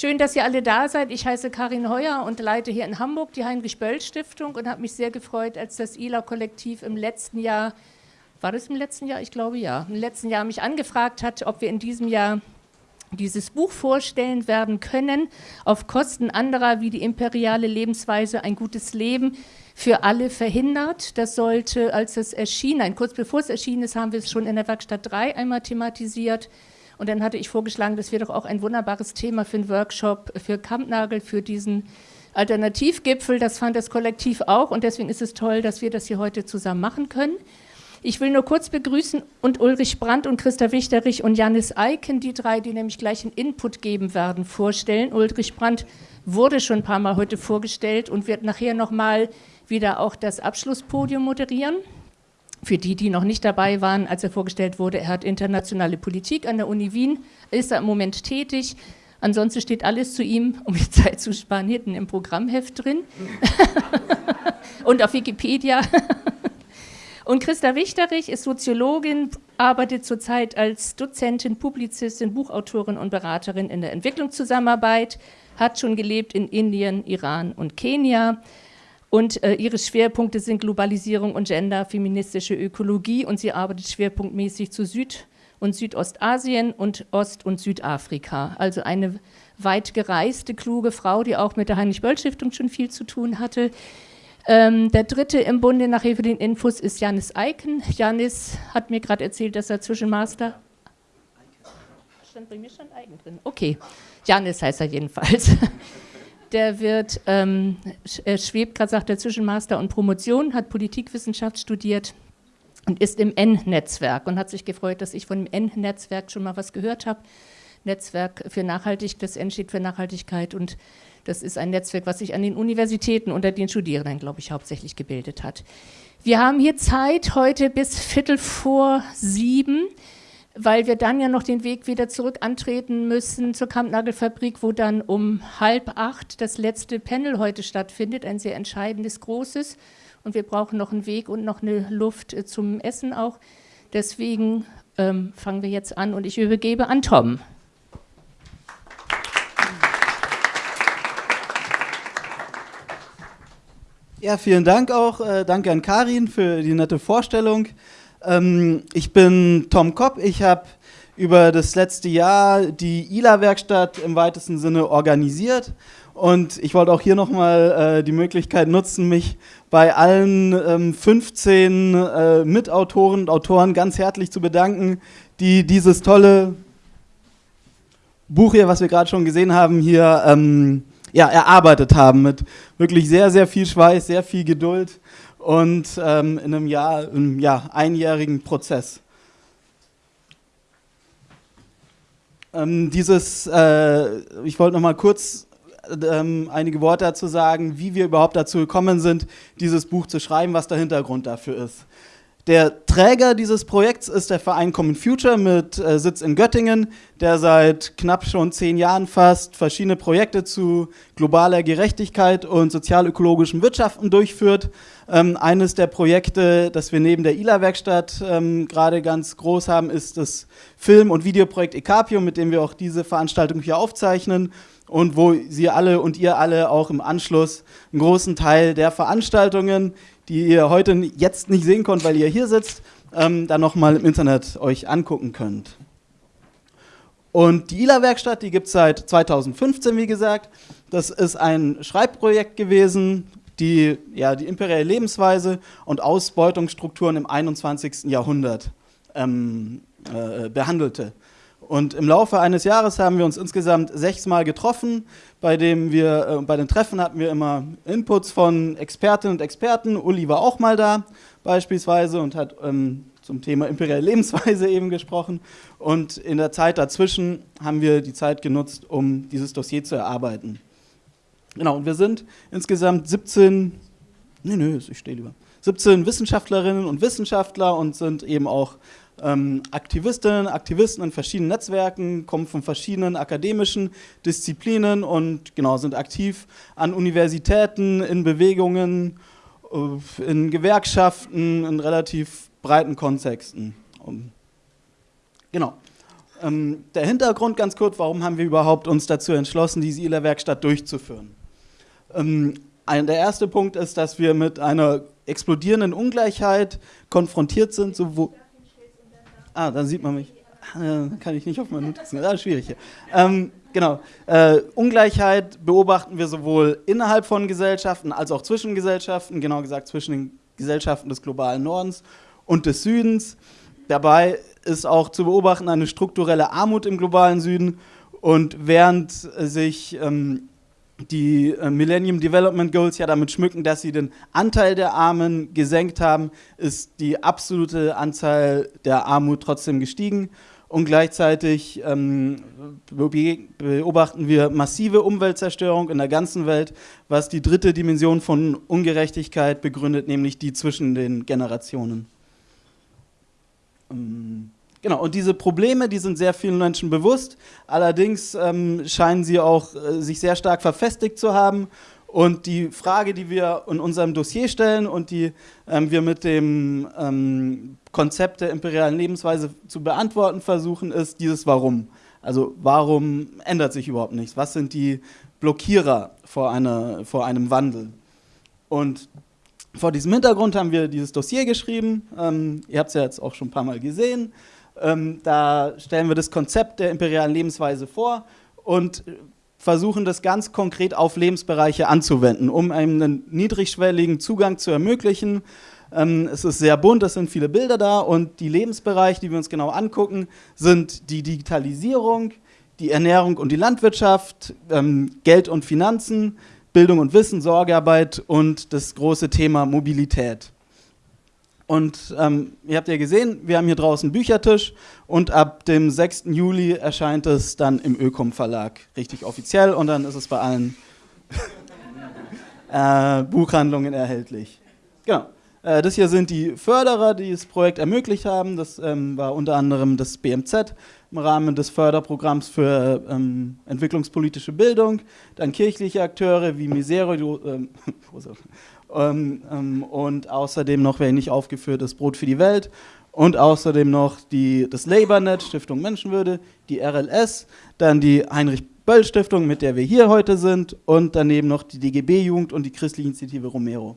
Schön, dass ihr alle da seid. Ich heiße Karin Heuer und leite hier in Hamburg die Heinrich-Böll-Stiftung und habe mich sehr gefreut, als das ILA-Kollektiv im letzten Jahr, war das im letzten Jahr? Ich glaube ja, im letzten Jahr mich angefragt hat, ob wir in diesem Jahr dieses Buch vorstellen werden können, auf Kosten anderer wie die imperiale Lebensweise ein gutes Leben für alle verhindert. Das sollte, als es erschien, nein, kurz bevor es erschienen ist, haben wir es schon in der Werkstatt 3 einmal thematisiert. Und dann hatte ich vorgeschlagen, das wäre doch auch ein wunderbares Thema für einen Workshop für Kampnagel, für diesen Alternativgipfel. Das fand das Kollektiv auch und deswegen ist es toll, dass wir das hier heute zusammen machen können. Ich will nur kurz begrüßen und Ulrich Brandt und Christa Wichterich und Janis Eiken, die drei, die nämlich gleich einen Input geben werden, vorstellen. Ulrich Brandt wurde schon ein paar Mal heute vorgestellt und wird nachher nochmal wieder auch das Abschlusspodium moderieren. Für die, die noch nicht dabei waren, als er vorgestellt wurde, er hat internationale Politik an der Uni Wien, ist er im Moment tätig. Ansonsten steht alles zu ihm, um die Zeit zu sparen, hinten im Programmheft drin und auf Wikipedia. und Christa Wichterich ist Soziologin, arbeitet zurzeit als Dozentin, Publizistin, Buchautorin und Beraterin in der Entwicklungszusammenarbeit, hat schon gelebt in Indien, Iran und Kenia und äh, ihre Schwerpunkte sind Globalisierung und Gender, feministische Ökologie und sie arbeitet schwerpunktmäßig zu Süd- und Südostasien und Ost- und Südafrika. Also eine weit gereiste, kluge Frau, die auch mit der Heinrich-Böll-Stiftung schon viel zu tun hatte. Ähm, der dritte im Bunde nachher für den Infos ist Janis Eiken. Janis hat mir gerade erzählt, dass er Zwischenmaster... Stand bei mir schon Eiken drin. Okay, Janis heißt er jedenfalls. Der wird, ähm, er schwebt gerade, sagt er, zwischen Master und Promotion, hat Politikwissenschaft studiert und ist im N-Netzwerk und hat sich gefreut, dass ich von dem N-Netzwerk schon mal was gehört habe. Netzwerk für Nachhaltigkeit, das N steht für Nachhaltigkeit und das ist ein Netzwerk, was sich an den Universitäten unter den Studierenden, glaube ich, hauptsächlich gebildet hat. Wir haben hier Zeit heute bis Viertel vor sieben weil wir dann ja noch den Weg wieder zurück antreten müssen zur Kampnagelfabrik, wo dann um halb acht das letzte Panel heute stattfindet, ein sehr entscheidendes, großes. Und wir brauchen noch einen Weg und noch eine Luft äh, zum Essen auch. Deswegen ähm, fangen wir jetzt an und ich übergebe an Tom. Ja, vielen Dank auch. Äh, danke an Karin für die nette Vorstellung. Ähm, ich bin Tom Kopp. Ich habe über das letzte Jahr die ILA-Werkstatt im weitesten Sinne organisiert. Und ich wollte auch hier nochmal äh, die Möglichkeit nutzen, mich bei allen ähm, 15 äh, Mitautoren und Autoren ganz herzlich zu bedanken, die dieses tolle Buch hier, was wir gerade schon gesehen haben, hier ähm, ja, erarbeitet haben mit wirklich sehr, sehr viel Schweiß, sehr viel Geduld und ähm, in einem Jahr, einem ja, einjährigen Prozess. Ähm, dieses, äh, ich wollte noch mal kurz ähm, einige Worte dazu sagen, wie wir überhaupt dazu gekommen sind, dieses Buch zu schreiben, was der Hintergrund dafür ist. Der Träger dieses Projekts ist der Verein Common Future mit äh, Sitz in Göttingen, der seit knapp schon zehn Jahren fast verschiedene Projekte zu globaler Gerechtigkeit und sozial-ökologischem Wirtschaften durchführt. Ähm, eines der Projekte, das wir neben der ILA-Werkstatt ähm, gerade ganz groß haben, ist das Film- und Videoprojekt Ekapium, mit dem wir auch diese Veranstaltung hier aufzeichnen und wo Sie alle und ihr alle auch im Anschluss einen großen Teil der Veranstaltungen, die ihr heute jetzt nicht sehen könnt, weil ihr hier sitzt, ähm, dann nochmal im Internet euch angucken könnt. Und die ILA-Werkstatt, die gibt es seit 2015, wie gesagt. Das ist ein Schreibprojekt gewesen, die ja, die imperiale Lebensweise und Ausbeutungsstrukturen im 21. Jahrhundert ähm, äh, behandelte. Und im Laufe eines Jahres haben wir uns insgesamt sechsmal getroffen, bei dem wir, äh, bei den Treffen hatten wir immer Inputs von Expertinnen und Experten. Uli war auch mal da beispielsweise und hat ähm, zum Thema imperiale Lebensweise eben gesprochen. Und in der Zeit dazwischen haben wir die Zeit genutzt, um dieses Dossier zu erarbeiten. Genau, und wir sind insgesamt 17, nee, nee, ich stehe lieber, 17 Wissenschaftlerinnen und Wissenschaftler und sind eben auch ähm, Aktivistinnen, Aktivisten in verschiedenen Netzwerken, kommen von verschiedenen akademischen Disziplinen und genau sind aktiv an Universitäten, in Bewegungen, äh, in Gewerkschaften, in relativ breiten Kontexten. Genau. Ähm, der Hintergrund ganz kurz, warum haben wir überhaupt uns dazu entschlossen, diese ILA-Werkstatt durchzuführen? Ähm, ein, der erste Punkt ist, dass wir mit einer explodierenden Ungleichheit konfrontiert sind. So wo ah, dann sieht man mich. Ah, kann ich nicht auf meine Notizen. Ist schwierig hier. Ähm, genau. Äh, Ungleichheit beobachten wir sowohl innerhalb von Gesellschaften als auch zwischen Gesellschaften, genau gesagt zwischen den Gesellschaften des globalen Nordens und des Südens. Dabei ist auch zu beobachten eine strukturelle Armut im globalen Süden. Und während sich ähm, die äh, Millennium Development Goals ja damit schmücken, dass sie den Anteil der Armen gesenkt haben, ist die absolute Anzahl der Armut trotzdem gestiegen. Und gleichzeitig ähm, beobachten wir massive Umweltzerstörung in der ganzen Welt, was die dritte Dimension von Ungerechtigkeit begründet, nämlich die zwischen den Generationen. Ähm Genau, und diese Probleme, die sind sehr vielen Menschen bewusst. Allerdings ähm, scheinen sie auch äh, sich sehr stark verfestigt zu haben. Und die Frage, die wir in unserem Dossier stellen und die ähm, wir mit dem ähm, Konzept der imperialen Lebensweise zu beantworten versuchen, ist dieses Warum. Also warum ändert sich überhaupt nichts? Was sind die Blockierer vor, einer, vor einem Wandel? Und vor diesem Hintergrund haben wir dieses Dossier geschrieben. Ähm, ihr habt es ja jetzt auch schon ein paar Mal gesehen. Ähm, da stellen wir das Konzept der imperialen Lebensweise vor und versuchen das ganz konkret auf Lebensbereiche anzuwenden, um einen niedrigschwelligen Zugang zu ermöglichen. Ähm, es ist sehr bunt, es sind viele Bilder da und die Lebensbereiche, die wir uns genau angucken, sind die Digitalisierung, die Ernährung und die Landwirtschaft, ähm, Geld und Finanzen, Bildung und Wissen, Sorgearbeit und das große Thema Mobilität. Und ähm, ihr habt ja gesehen, wir haben hier draußen Büchertisch und ab dem 6. Juli erscheint es dann im Ökom Verlag richtig offiziell und dann ist es bei allen äh, Buchhandlungen erhältlich. Genau. Äh, das hier sind die Förderer, die das Projekt ermöglicht haben. Das ähm, war unter anderem das BMZ im Rahmen des Förderprogramms für ähm, entwicklungspolitische Bildung, dann kirchliche Akteure wie Misero, ähm, ähm, und außerdem noch, wer nicht aufgeführt ist, Brot für die Welt und außerdem noch die, das LabourNet, Stiftung Menschenwürde, die RLS, dann die Heinrich-Böll-Stiftung, mit der wir hier heute sind und daneben noch die DGB-Jugend und die Christliche Initiative Romero.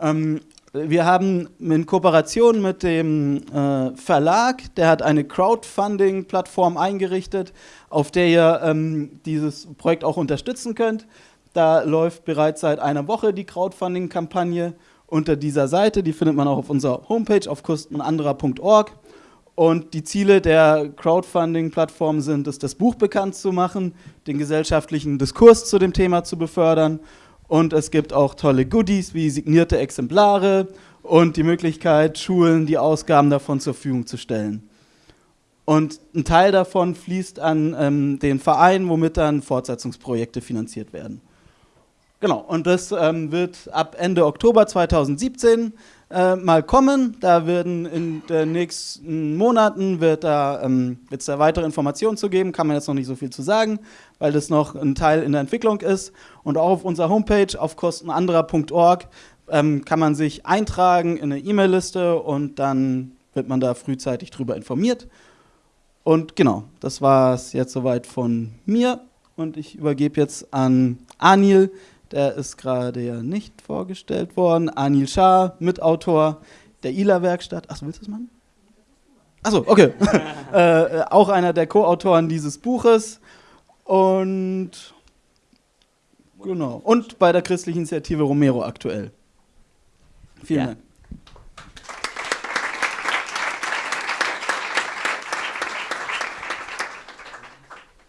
Ähm, wir haben in Kooperation mit dem äh, Verlag, der hat eine Crowdfunding-Plattform eingerichtet, auf der ihr ähm, dieses Projekt auch unterstützen könnt. Da läuft bereits seit einer Woche die Crowdfunding-Kampagne unter dieser Seite. Die findet man auch auf unserer Homepage auf kostenanderer.org. Und die Ziele der Crowdfunding-Plattform sind es, das Buch bekannt zu machen, den gesellschaftlichen Diskurs zu dem Thema zu befördern. Und es gibt auch tolle Goodies wie signierte Exemplare und die Möglichkeit, Schulen die Ausgaben davon zur Verfügung zu stellen. Und ein Teil davon fließt an ähm, den Verein, womit dann Fortsetzungsprojekte finanziert werden. Genau, und das ähm, wird ab Ende Oktober 2017 äh, mal kommen. Da werden in den nächsten Monaten wird da, ähm, es da weitere Informationen zu geben, kann man jetzt noch nicht so viel zu sagen, weil das noch ein Teil in der Entwicklung ist. Und auch auf unserer Homepage auf kostenanderer.org ähm, kann man sich eintragen in eine E-Mail-Liste und dann wird man da frühzeitig drüber informiert. Und genau, das war es jetzt soweit von mir und ich übergebe jetzt an Anil, der ist gerade ja nicht vorgestellt worden. Anil Shah, Mitautor der ILA-Werkstatt. Achso, willst du das machen? Achso, okay. äh, auch einer der Co-Autoren dieses Buches. Und genau. Und bei der christlichen Initiative Romero aktuell. Vielen ja. Dank.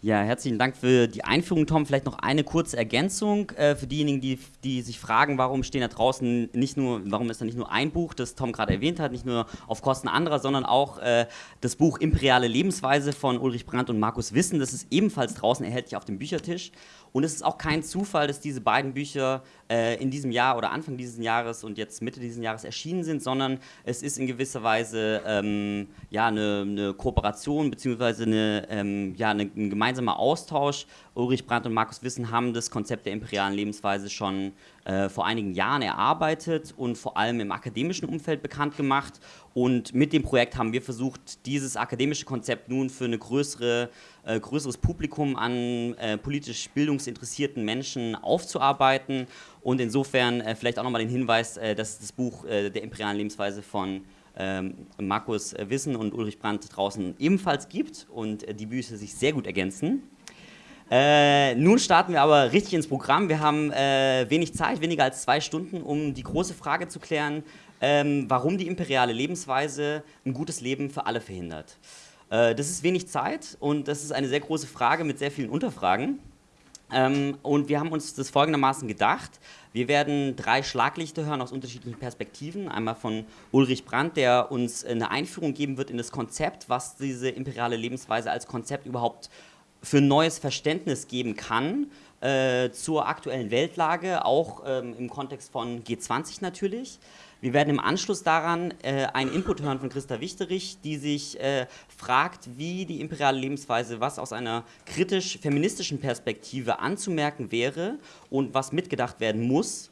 Ja, herzlichen Dank für die Einführung, Tom. Vielleicht noch eine kurze Ergänzung äh, für diejenigen, die, die sich fragen, warum stehen da draußen nicht nur, warum ist da nicht nur ein Buch, das Tom gerade erwähnt hat, nicht nur auf Kosten anderer, sondern auch äh, das Buch Imperiale Lebensweise von Ulrich Brandt und Markus Wissen. Das ist ebenfalls draußen erhältlich auf dem Büchertisch. Und es ist auch kein Zufall, dass diese beiden Bücher äh, in diesem Jahr oder Anfang dieses Jahres und jetzt Mitte dieses Jahres erschienen sind, sondern es ist in gewisser Weise ähm, ja, eine, eine Kooperation bzw. Eine, ähm, ja, eine, ein gemeinsamer Austausch. Ulrich Brandt und Markus Wissen haben das Konzept der imperialen Lebensweise schon äh, vor einigen Jahren erarbeitet und vor allem im akademischen Umfeld bekannt gemacht. Und mit dem Projekt haben wir versucht, dieses akademische Konzept nun für ein größere, äh, größeres Publikum an äh, politisch bildungsinteressierten Menschen aufzuarbeiten. Und insofern äh, vielleicht auch nochmal den Hinweis, äh, dass das Buch äh, der imperialen Lebensweise von ähm, Markus Wissen und Ulrich Brandt draußen ebenfalls gibt und die Bücher sich sehr gut ergänzen. Äh, nun starten wir aber richtig ins Programm. Wir haben äh, wenig Zeit, weniger als zwei Stunden, um die große Frage zu klären, ähm, warum die imperiale Lebensweise ein gutes Leben für alle verhindert. Äh, das ist wenig Zeit und das ist eine sehr große Frage mit sehr vielen Unterfragen. Ähm, und wir haben uns das folgendermaßen gedacht. Wir werden drei Schlaglichter hören aus unterschiedlichen Perspektiven. Einmal von Ulrich Brandt, der uns eine Einführung geben wird in das Konzept, was diese imperiale Lebensweise als Konzept überhaupt für ein neues Verständnis geben kann äh, zur aktuellen Weltlage, auch ähm, im Kontext von G20 natürlich. Wir werden im Anschluss daran äh, einen Input hören von Christa Wichterich, die sich äh, fragt, wie die imperiale Lebensweise, was aus einer kritisch-feministischen Perspektive anzumerken wäre und was mitgedacht werden muss.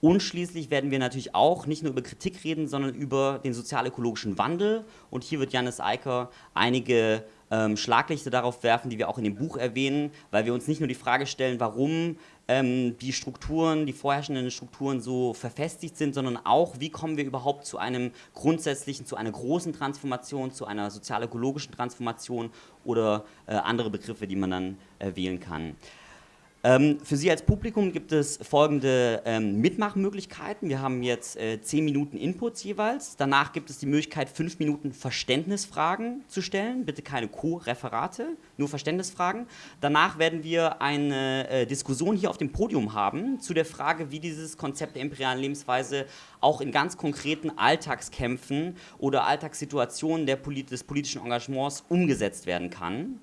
Und schließlich werden wir natürlich auch nicht nur über Kritik reden, sondern über den sozial-ökologischen Wandel. Und hier wird Janis Eiker einige ähm, Schlaglichter darauf werfen, die wir auch in dem Buch erwähnen, weil wir uns nicht nur die Frage stellen, warum die Strukturen, die vorherrschenden Strukturen so verfestigt sind, sondern auch, wie kommen wir überhaupt zu einem grundsätzlichen, zu einer großen Transformation, zu einer sozial-ökologischen Transformation oder äh, andere Begriffe, die man dann äh, wählen kann. Ähm, für Sie als Publikum gibt es folgende ähm, Mitmachmöglichkeiten. Wir haben jetzt äh, 10 Minuten Inputs jeweils. Danach gibt es die Möglichkeit, 5 Minuten Verständnisfragen zu stellen. Bitte keine Co-Referate, nur Verständnisfragen. Danach werden wir eine äh, Diskussion hier auf dem Podium haben zu der Frage, wie dieses Konzept der imperialen Lebensweise auch in ganz konkreten Alltagskämpfen oder Alltagssituationen Polit des politischen Engagements umgesetzt werden kann.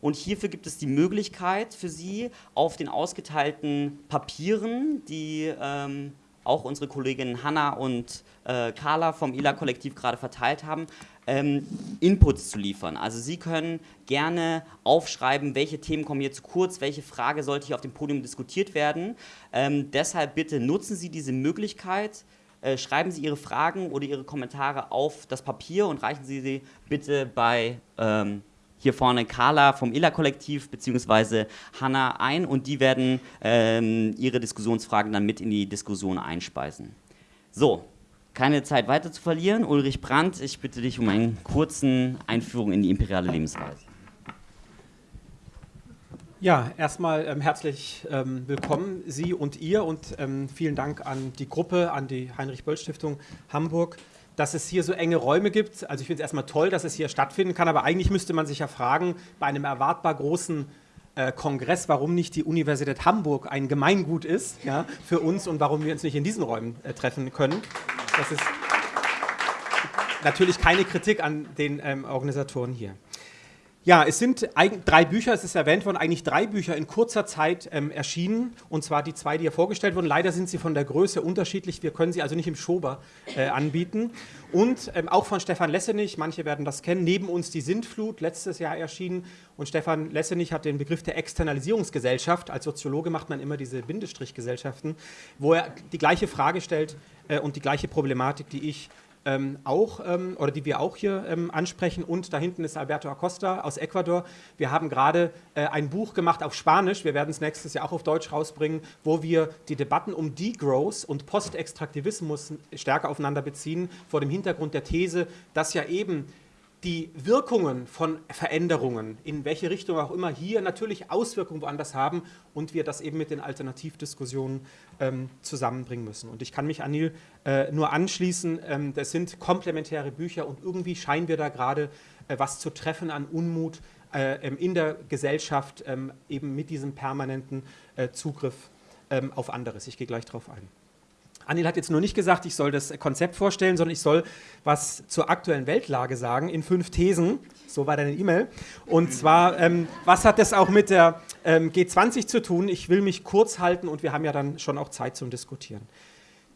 Und hierfür gibt es die Möglichkeit für Sie, auf den ausgeteilten Papieren, die ähm, auch unsere Kolleginnen Hanna und äh, Carla vom ILA-Kollektiv gerade verteilt haben, ähm, Inputs zu liefern. Also Sie können gerne aufschreiben, welche Themen kommen hier zu kurz, welche Frage sollte hier auf dem Podium diskutiert werden. Ähm, deshalb bitte nutzen Sie diese Möglichkeit, äh, schreiben Sie Ihre Fragen oder Ihre Kommentare auf das Papier und reichen Sie sie bitte bei ähm, hier vorne Carla vom ILA-Kollektiv bzw. Hanna ein und die werden ähm, ihre Diskussionsfragen dann mit in die Diskussion einspeisen. So, keine Zeit weiter zu verlieren. Ulrich Brandt, ich bitte dich um eine kurze Einführung in die imperiale Lebensweise. Ja, erstmal ähm, herzlich ähm, willkommen Sie und ihr und ähm, vielen Dank an die Gruppe, an die Heinrich-Böll-Stiftung Hamburg dass es hier so enge Räume gibt. Also ich finde es erstmal toll, dass es hier stattfinden kann, aber eigentlich müsste man sich ja fragen, bei einem erwartbar großen äh, Kongress, warum nicht die Universität Hamburg ein Gemeingut ist ja, für uns und warum wir uns nicht in diesen Räumen äh, treffen können. Das ist natürlich keine Kritik an den ähm, Organisatoren hier. Ja, es sind drei Bücher, es ist erwähnt worden, eigentlich drei Bücher in kurzer Zeit ähm, erschienen. Und zwar die zwei, die hier vorgestellt wurden. Leider sind sie von der Größe unterschiedlich. Wir können sie also nicht im Schober äh, anbieten. Und ähm, auch von Stefan Lessenich, manche werden das kennen, neben uns die Sintflut, letztes Jahr erschienen. Und Stefan Lessenich hat den Begriff der Externalisierungsgesellschaft. Als Soziologe macht man immer diese Bindestrichgesellschaften, wo er die gleiche Frage stellt äh, und die gleiche Problematik, die ich ähm, auch ähm, oder die wir auch hier ähm, ansprechen. Und da hinten ist Alberto Acosta aus Ecuador. Wir haben gerade äh, ein Buch gemacht auf Spanisch. Wir werden es nächstes Jahr auch auf Deutsch rausbringen, wo wir die Debatten um Degrowth und Postextraktivismus stärker aufeinander beziehen, vor dem Hintergrund der These, dass ja eben die Wirkungen von Veränderungen, in welche Richtung auch immer, hier natürlich Auswirkungen woanders haben und wir das eben mit den Alternativdiskussionen ähm, zusammenbringen müssen. Und ich kann mich Anil äh, nur anschließen, ähm, das sind komplementäre Bücher und irgendwie scheinen wir da gerade äh, was zu treffen an Unmut äh, ähm, in der Gesellschaft, ähm, eben mit diesem permanenten äh, Zugriff ähm, auf anderes. Ich gehe gleich darauf ein. Anil hat jetzt nur nicht gesagt, ich soll das Konzept vorstellen, sondern ich soll was zur aktuellen Weltlage sagen in fünf Thesen. So war deine E-Mail. Und zwar, ähm, was hat das auch mit der ähm, G20 zu tun? Ich will mich kurz halten und wir haben ja dann schon auch Zeit zum Diskutieren.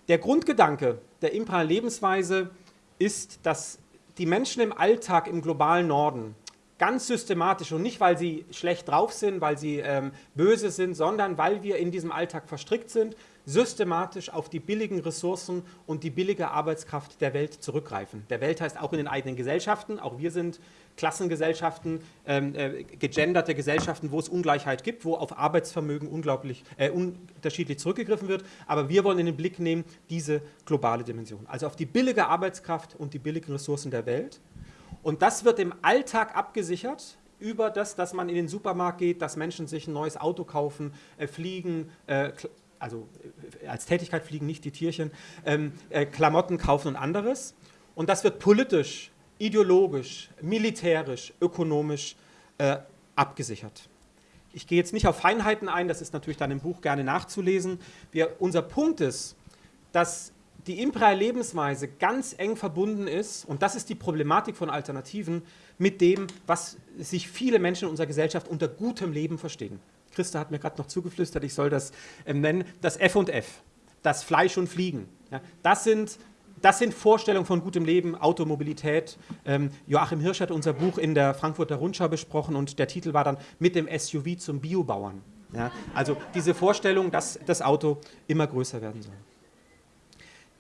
Der Grundgedanke der imperialen Lebensweise ist, dass die Menschen im Alltag im globalen Norden ganz systematisch und nicht, weil sie schlecht drauf sind, weil sie ähm, böse sind, sondern weil wir in diesem Alltag verstrickt sind, systematisch auf die billigen Ressourcen und die billige Arbeitskraft der Welt zurückgreifen. Der Welt heißt auch in den eigenen Gesellschaften, auch wir sind Klassengesellschaften, ähm, äh, gegenderte Gesellschaften, wo es Ungleichheit gibt, wo auf Arbeitsvermögen unglaublich äh, unterschiedlich zurückgegriffen wird. Aber wir wollen in den Blick nehmen diese globale Dimension, also auf die billige Arbeitskraft und die billigen Ressourcen der Welt. Und das wird im Alltag abgesichert über das, dass man in den Supermarkt geht, dass Menschen sich ein neues Auto kaufen, äh, fliegen, äh, also äh, als Tätigkeit fliegen nicht die Tierchen, ähm, äh, Klamotten kaufen und anderes. Und das wird politisch, ideologisch, militärisch, ökonomisch äh, abgesichert. Ich gehe jetzt nicht auf Feinheiten ein, das ist natürlich dann im Buch gerne nachzulesen. Wir, unser Punkt ist, dass die imperiale Lebensweise ganz eng verbunden ist, und das ist die Problematik von Alternativen, mit dem, was sich viele Menschen in unserer Gesellschaft unter gutem Leben verstehen. Christa hat mir gerade noch zugeflüstert, ich soll das ähm, nennen, das F und F, das Fleisch und Fliegen. Ja, das, sind, das sind Vorstellungen von gutem Leben, Automobilität. Ähm, Joachim Hirsch hat unser Buch in der Frankfurter Rundschau besprochen und der Titel war dann Mit dem SUV zum Biobauern. Ja, also diese Vorstellung, dass das Auto immer größer werden soll.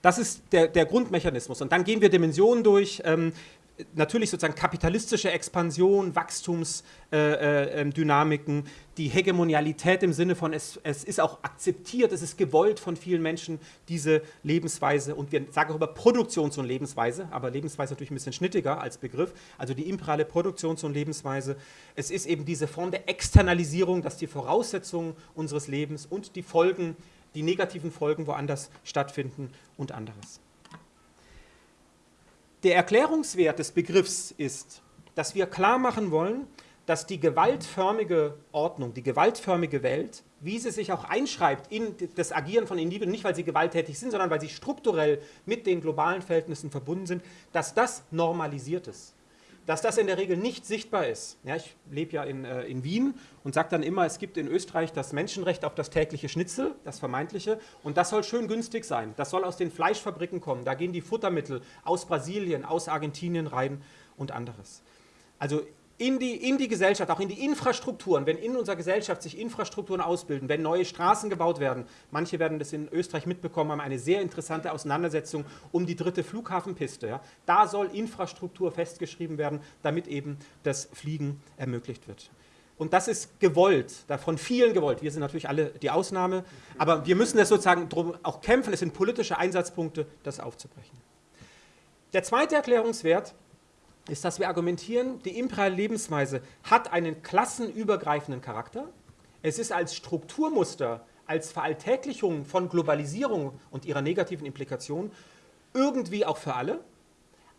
Das ist der, der, Grundmechanismus. Und dann gehen wir Dimensionen durch. Ähm, natürlich sozusagen kapitalistische Expansion, Wachstumsdynamiken, äh, äh, die Hegemonialität im Sinne von, es, es, ist auch akzeptiert, es ist gewollt von vielen Menschen, diese Lebensweise. Und wir sagen auch über Produktions- und Lebensweise, aber Lebensweise natürlich ein bisschen schnittiger als Begriff, also die imperiale Produktions- und Lebensweise. Es ist eben diese Form der Externalisierung, dass die Voraussetzungen unseres Lebens und die Folgen, die negativen Folgen woanders stattfinden und anderes. Der Erklärungswert des Begriffs ist, dass wir klar machen wollen, dass die gewaltförmige Ordnung, die gewaltförmige Welt, wie sie sich auch einschreibt in das Agieren von Individuen, nicht weil sie gewalttätig sind, sondern weil sie strukturell mit den globalen Verhältnissen verbunden sind, dass das normalisiert ist dass das in der Regel nicht sichtbar ist. Ja, ich lebe ja in, äh, in Wien und sage dann immer, es gibt in Österreich das Menschenrecht auf das tägliche Schnitzel, das vermeintliche, und das soll schön günstig sein. Das soll aus den Fleischfabriken kommen. Da gehen die Futtermittel aus Brasilien, aus Argentinien rein und anderes. Also in die, in die Gesellschaft, auch in die Infrastrukturen, wenn in unserer Gesellschaft sich Infrastrukturen ausbilden, wenn neue Straßen gebaut werden, manche werden das in Österreich mitbekommen haben, eine sehr interessante Auseinandersetzung um die dritte Flughafenpiste. Ja. Da soll Infrastruktur festgeschrieben werden, damit eben das Fliegen ermöglicht wird. Und das ist gewollt, von vielen gewollt. Wir sind natürlich alle die Ausnahme, aber wir müssen das sozusagen drum auch kämpfen. Es sind politische Einsatzpunkte, das aufzubrechen. Der zweite Erklärungswert ist, dass wir argumentieren, die imperiale Lebensweise hat einen klassenübergreifenden Charakter. Es ist als Strukturmuster, als Veralltäglichung von Globalisierung und ihrer negativen Implikation irgendwie auch für alle.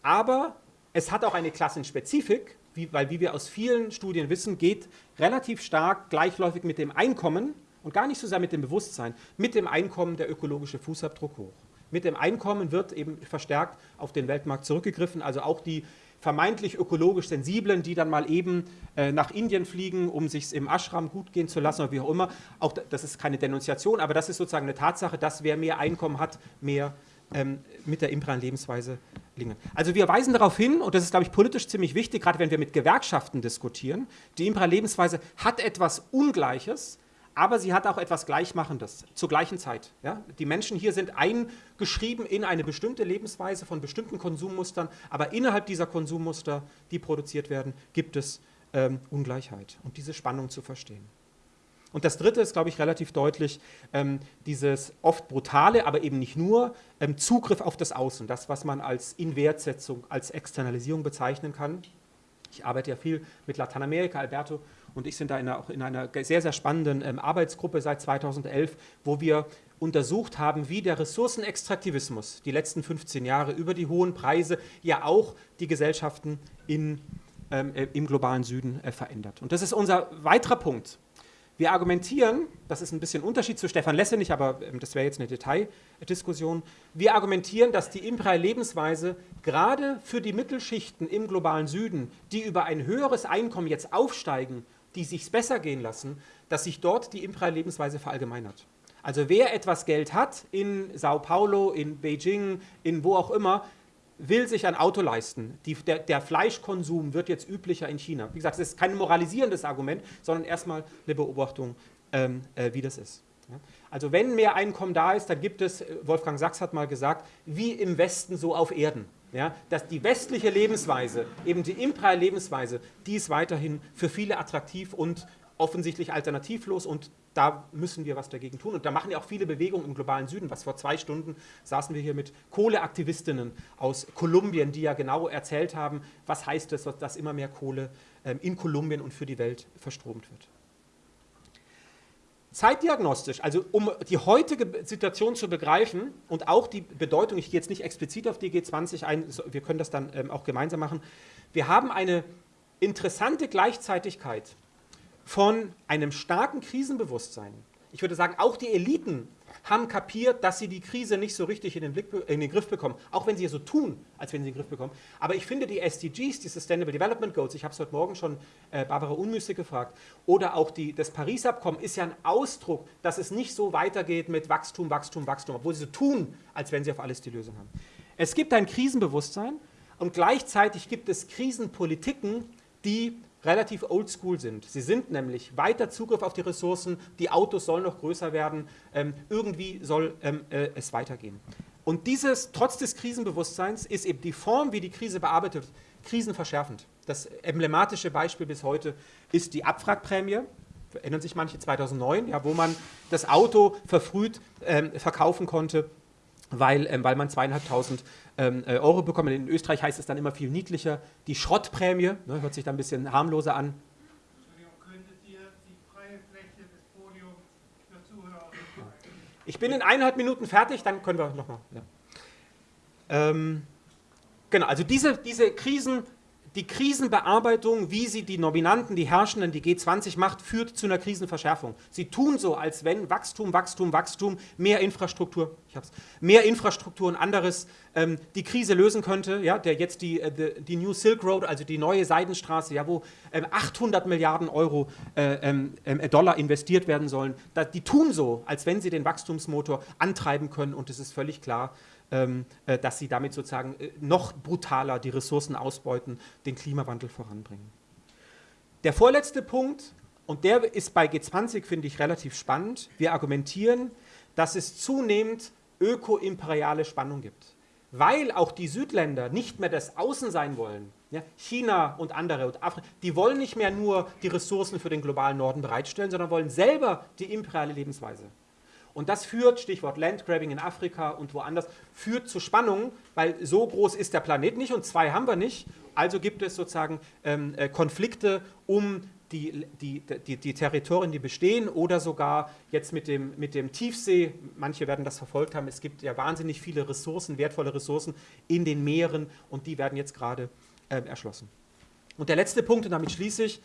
Aber es hat auch eine Klassenspezifik, wie, weil wie wir aus vielen Studien wissen, geht relativ stark gleichläufig mit dem Einkommen und gar nicht so sehr mit dem Bewusstsein, mit dem Einkommen der ökologische Fußabdruck hoch. Mit dem Einkommen wird eben verstärkt auf den Weltmarkt zurückgegriffen, also auch die vermeintlich ökologisch Sensiblen, die dann mal eben äh, nach Indien fliegen, um sich im Ashram gut gehen zu lassen oder wie auch immer. Auch das ist keine Denunziation, aber das ist sozusagen eine Tatsache, dass wer mehr Einkommen hat, mehr ähm, mit der imperialen Lebensweise lingen. Also wir weisen darauf hin, und das ist, glaube ich, politisch ziemlich wichtig, gerade wenn wir mit Gewerkschaften diskutieren, die imperiale Lebensweise hat etwas Ungleiches, aber sie hat auch etwas Gleichmachendes zur gleichen Zeit. Ja? Die Menschen hier sind eingeschrieben in eine bestimmte Lebensweise von bestimmten Konsummustern, aber innerhalb dieser Konsummuster, die produziert werden, gibt es ähm, Ungleichheit und diese Spannung zu verstehen. Und das Dritte ist, glaube ich, relativ deutlich, ähm, dieses oft brutale, aber eben nicht nur, ähm, Zugriff auf das Außen, das, was man als Inwertsetzung, als Externalisierung bezeichnen kann. Ich arbeite ja viel mit Lateinamerika, Alberto und ich sind da in einer, auch in einer sehr, sehr spannenden ähm, Arbeitsgruppe seit 2011, wo wir untersucht haben, wie der Ressourcenextraktivismus die letzten 15 Jahre über die hohen Preise ja auch die Gesellschaften in, ähm, äh, im globalen Süden äh, verändert. Und das ist unser weiterer Punkt. Wir argumentieren, das ist ein bisschen Unterschied zu Stefan Lessenich, aber ähm, das wäre jetzt eine Detaildiskussion, wir argumentieren, dass die imperiale Lebensweise gerade für die Mittelschichten im globalen Süden, die über ein höheres Einkommen jetzt aufsteigen, die sich besser gehen lassen, dass sich dort die imperiale Lebensweise verallgemeinert. Also wer etwas Geld hat in Sao Paulo, in Beijing, in wo auch immer, will sich ein Auto leisten. Die, der, der, Fleischkonsum wird jetzt üblicher in China. Wie gesagt, es ist kein moralisierendes Argument, sondern erstmal eine Beobachtung, ähm, äh, wie das ist. Ja? Also wenn mehr Einkommen da ist, dann gibt es, äh, Wolfgang Sachs hat mal gesagt, wie im Westen so auf Erden. Ja, dass die westliche Lebensweise, eben die imperiale Lebensweise, die ist weiterhin für viele attraktiv und offensichtlich alternativlos und da müssen wir was dagegen tun. Und da machen ja auch viele Bewegungen im globalen Süden. Was vor zwei Stunden saßen wir hier mit Kohleaktivistinnen aus Kolumbien, die ja genau erzählt haben, was heißt es, dass immer mehr Kohle ähm, in Kolumbien und für die Welt verstromt wird. Zeitdiagnostisch, also um die heutige Situation zu begreifen und auch die Bedeutung, ich gehe jetzt nicht explizit auf die G20 ein, wir können das dann ähm, auch gemeinsam machen, wir haben eine interessante Gleichzeitigkeit von einem starken Krisenbewusstsein. Ich würde sagen, auch die Eliten haben kapiert, dass sie die Krise nicht so richtig in den, Blick, in den Griff bekommen, auch wenn sie so tun, als wenn sie in den Griff bekommen. Aber ich finde die SDGs, die Sustainable Development Goals, ich habe es heute Morgen schon äh, Barbara Unmüßig gefragt, oder auch die, das Paris-Abkommen ist ja ein Ausdruck, dass es nicht so weitergeht mit Wachstum, Wachstum, Wachstum, obwohl sie so tun, als wenn sie auf alles die Lösung haben. Es gibt ein Krisenbewusstsein und gleichzeitig gibt es Krisenpolitiken, die relativ oldschool sind. Sie sind nämlich weiter Zugriff auf die Ressourcen, die Autos sollen noch größer werden, ähm, irgendwie soll ähm, äh, es weitergehen. Und dieses, trotz des Krisenbewusstseins, ist eben die Form, wie die Krise bearbeitet krisenverschärfend. Das emblematische Beispiel bis heute ist die Abwrackprämie, erinnern sich manche 2009, ja, wo man das Auto verfrüht ähm, verkaufen konnte, weil, ähm, weil man zweieinhalbtausend ähm, äh, Euro bekommen. In Österreich heißt es dann immer viel niedlicher. Die Schrottprämie, ne, hört sich dann ein bisschen harmloser an. Ich bin in eineinhalb Minuten fertig, dann können wir nochmal. Ja. Ähm, genau, also diese, diese Krisen die Krisenbearbeitung, wie sie die Nominanten, die Herrschenden, die G20 macht, führt zu einer Krisenverschärfung. Sie tun so, als wenn Wachstum, Wachstum, Wachstum, mehr Infrastruktur, ich hab's, mehr Infrastruktur und anderes ähm, die Krise lösen könnte. Ja, der jetzt die, äh, die New Silk Road, also die neue Seidenstraße, ja, wo ähm, 800 Milliarden Euro äh, ähm, äh, Dollar investiert werden sollen, da, die tun so, als wenn sie den Wachstumsmotor antreiben können und es ist völlig klar, ähm, dass sie damit sozusagen äh, noch brutaler die Ressourcen ausbeuten, den Klimawandel voranbringen. Der vorletzte Punkt, und der ist bei G20, finde ich, relativ spannend. Wir argumentieren, dass es zunehmend ökoimperiale Spannung gibt. Weil auch die Südländer nicht mehr das Außen sein wollen, ja, China und andere und Afrika, die wollen nicht mehr nur die Ressourcen für den globalen Norden bereitstellen, sondern wollen selber die imperiale Lebensweise. Und das führt, Stichwort Landgrabbing in Afrika und woanders, führt zu Spannungen, weil so groß ist der Planet nicht und zwei haben wir nicht. Also gibt es sozusagen ähm, äh, Konflikte um die, die, die, die, Territorien, die bestehen oder sogar jetzt mit dem, mit dem Tiefsee, manche werden das verfolgt haben, es gibt ja wahnsinnig viele Ressourcen, wertvolle Ressourcen in den Meeren und die werden jetzt gerade äh, erschlossen. Und der letzte Punkt, und damit schließe ich,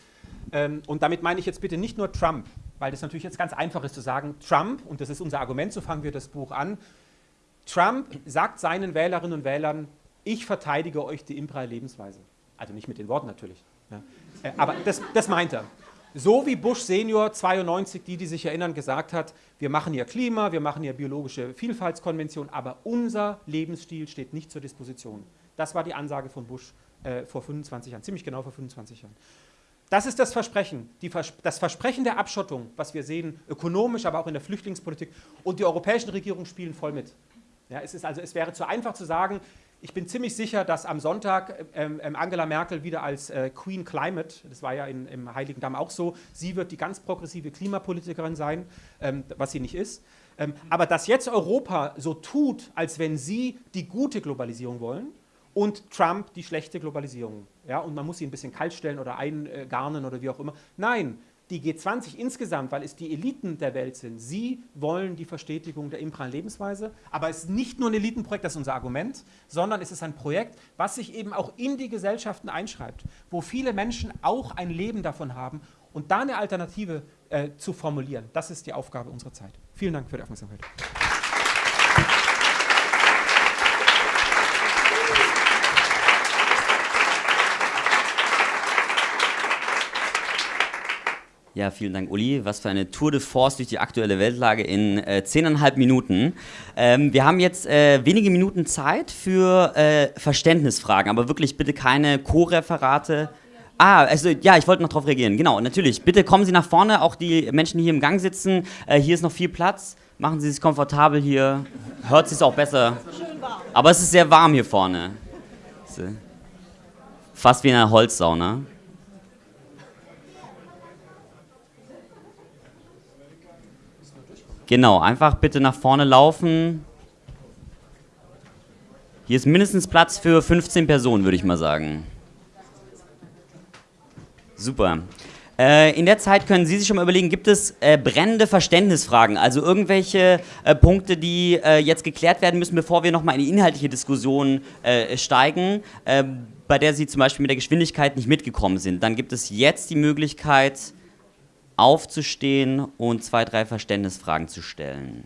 ähm, und damit meine ich jetzt bitte nicht nur Trump, weil das natürlich jetzt ganz einfach ist zu sagen, Trump, und das ist unser Argument, so fangen wir das Buch an, Trump sagt seinen Wählerinnen und Wählern, ich verteidige euch die imperiale Lebensweise. Also nicht mit den Worten natürlich. Ja. Äh, aber das, das meint er. So wie Bush Senior 92, die, die sich erinnern, gesagt hat, wir machen hier Klima, wir machen hier biologische Vielfaltskonvention, aber unser Lebensstil steht nicht zur Disposition. Das war die Ansage von Bush äh, vor 25 Jahren, ziemlich genau vor 25 Jahren. Das ist das Versprechen, Vers das Versprechen der Abschottung, was wir sehen, ökonomisch, aber auch in der Flüchtlingspolitik. Und die europäischen Regierungen spielen voll mit. Ja, es, ist also, es wäre zu einfach zu sagen, ich bin ziemlich sicher, dass am Sonntag ähm, ähm, Angela Merkel wieder als äh, Queen Climate, das war ja in, im Heiligen Damm auch so, sie wird die ganz progressive Klimapolitikerin sein, ähm, was sie nicht ist. Ähm, aber dass jetzt Europa so tut, als wenn sie die gute Globalisierung wollen, und Trump die schlechte Globalisierung. Ja, und man muss sie ein bisschen kalt stellen oder eingarnen oder wie auch immer. Nein, die G20 insgesamt, weil es die Eliten der Welt sind, sie wollen die Verstetigung der imperialen Lebensweise. Aber es ist nicht nur ein Elitenprojekt, das ist unser Argument, sondern es ist ein Projekt, was sich eben auch in die Gesellschaften einschreibt, wo viele Menschen auch ein Leben davon haben und da eine Alternative äh, zu formulieren. Das ist die Aufgabe unserer Zeit. Vielen Dank für die Aufmerksamkeit. Ja, vielen Dank, Uli. Was für eine Tour de Force durch die aktuelle Weltlage in äh, zehneinhalb Minuten. Ähm, wir haben jetzt äh, wenige Minuten Zeit für äh, Verständnisfragen, aber wirklich bitte keine Co-Referate. Ah, also ja, ich wollte noch darauf reagieren. Genau, natürlich. Bitte kommen Sie nach vorne, auch die Menschen, die hier im Gang sitzen. Äh, hier ist noch viel Platz. Machen Sie sich komfortabel hier. Hört sich auch besser. Aber es ist sehr warm hier vorne. Fast wie in einer Holzsauna. Genau, einfach bitte nach vorne laufen. Hier ist mindestens Platz für 15 Personen, würde ich mal sagen. Super. Äh, in der Zeit können Sie sich schon mal überlegen, gibt es äh, brennende Verständnisfragen, also irgendwelche äh, Punkte, die äh, jetzt geklärt werden müssen, bevor wir nochmal in die inhaltliche Diskussion äh, steigen, bei der Sie zum Beispiel mit der Geschwindigkeit nicht mitgekommen sind. Dann gibt es jetzt die Möglichkeit, aufzustehen und zwei, drei Verständnisfragen zu stellen.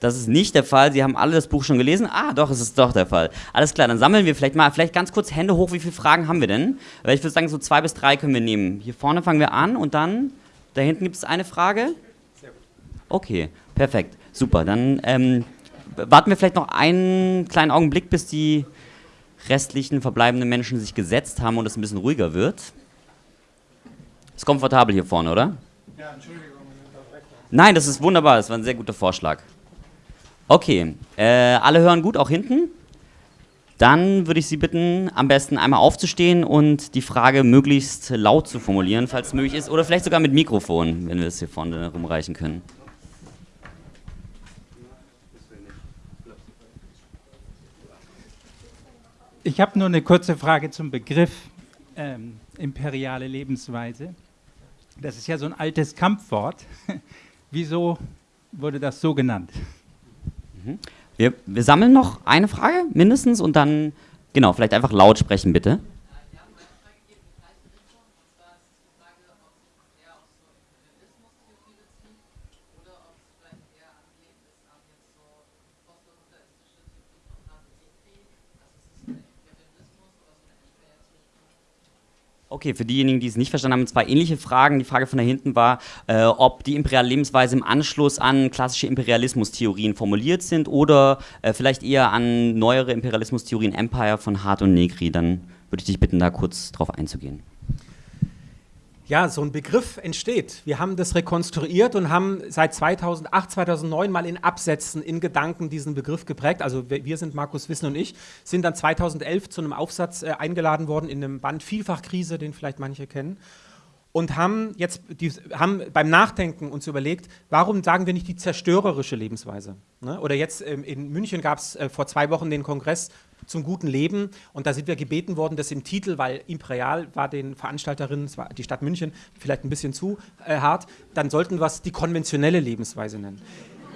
Das ist nicht der Fall. Sie haben alle das Buch schon gelesen. Ah, doch, es ist doch der Fall. Alles klar, dann sammeln wir vielleicht mal, vielleicht ganz kurz Hände hoch. Wie viele Fragen haben wir denn? Weil ich würde sagen, so zwei bis drei können wir nehmen. Hier vorne fangen wir an und dann, da hinten gibt es eine Frage. Okay, perfekt. Super, dann ähm, warten wir vielleicht noch einen kleinen Augenblick, bis die restlichen verbleibenden Menschen sich gesetzt haben und es ein bisschen ruhiger wird. Ist komfortabel hier vorne, oder? Ja, Entschuldigung. Nein, das ist wunderbar. Das war ein sehr guter Vorschlag. Okay, äh, alle hören gut, auch hinten? Dann würde ich Sie bitten, am besten einmal aufzustehen und die Frage möglichst laut zu formulieren, falls es möglich ist, oder vielleicht sogar mit Mikrofon, wenn wir es hier vorne rumreichen können. Ich habe nur eine kurze Frage zum Begriff ähm, imperiale Lebensweise. Das ist ja so ein altes Kampfwort. Wieso wurde das so genannt? Mhm. Wir, wir sammeln noch eine Frage mindestens und dann, genau, vielleicht einfach laut sprechen bitte. Okay, für diejenigen, die es nicht verstanden haben, zwei ähnliche Fragen. Die Frage von da hinten war, äh, ob die imperiale Lebensweise im Anschluss an klassische Imperialismustheorien formuliert sind oder äh, vielleicht eher an neuere Imperialismustheorien Empire von Hart und Negri. Dann würde ich dich bitten, da kurz drauf einzugehen ja, so ein Begriff entsteht. Wir haben das rekonstruiert und haben seit 2008, 2009 mal in Absätzen, in Gedanken diesen Begriff geprägt. Also wir sind, Markus Wissen und ich, sind dann 2011 zu einem Aufsatz äh, eingeladen worden in einem Band Vielfachkrise, den vielleicht manche kennen. Und haben jetzt die, haben beim Nachdenken uns überlegt, warum sagen wir nicht die zerstörerische Lebensweise? Ne? Oder jetzt ähm, in München gab es äh, vor zwei Wochen den Kongress zum guten Leben. Und da sind wir gebeten worden, das im Titel, weil Imperial war den Veranstalterinnen, es war die Stadt München, vielleicht ein bisschen zu äh, hart, dann sollten wir es die konventionelle Lebensweise nennen.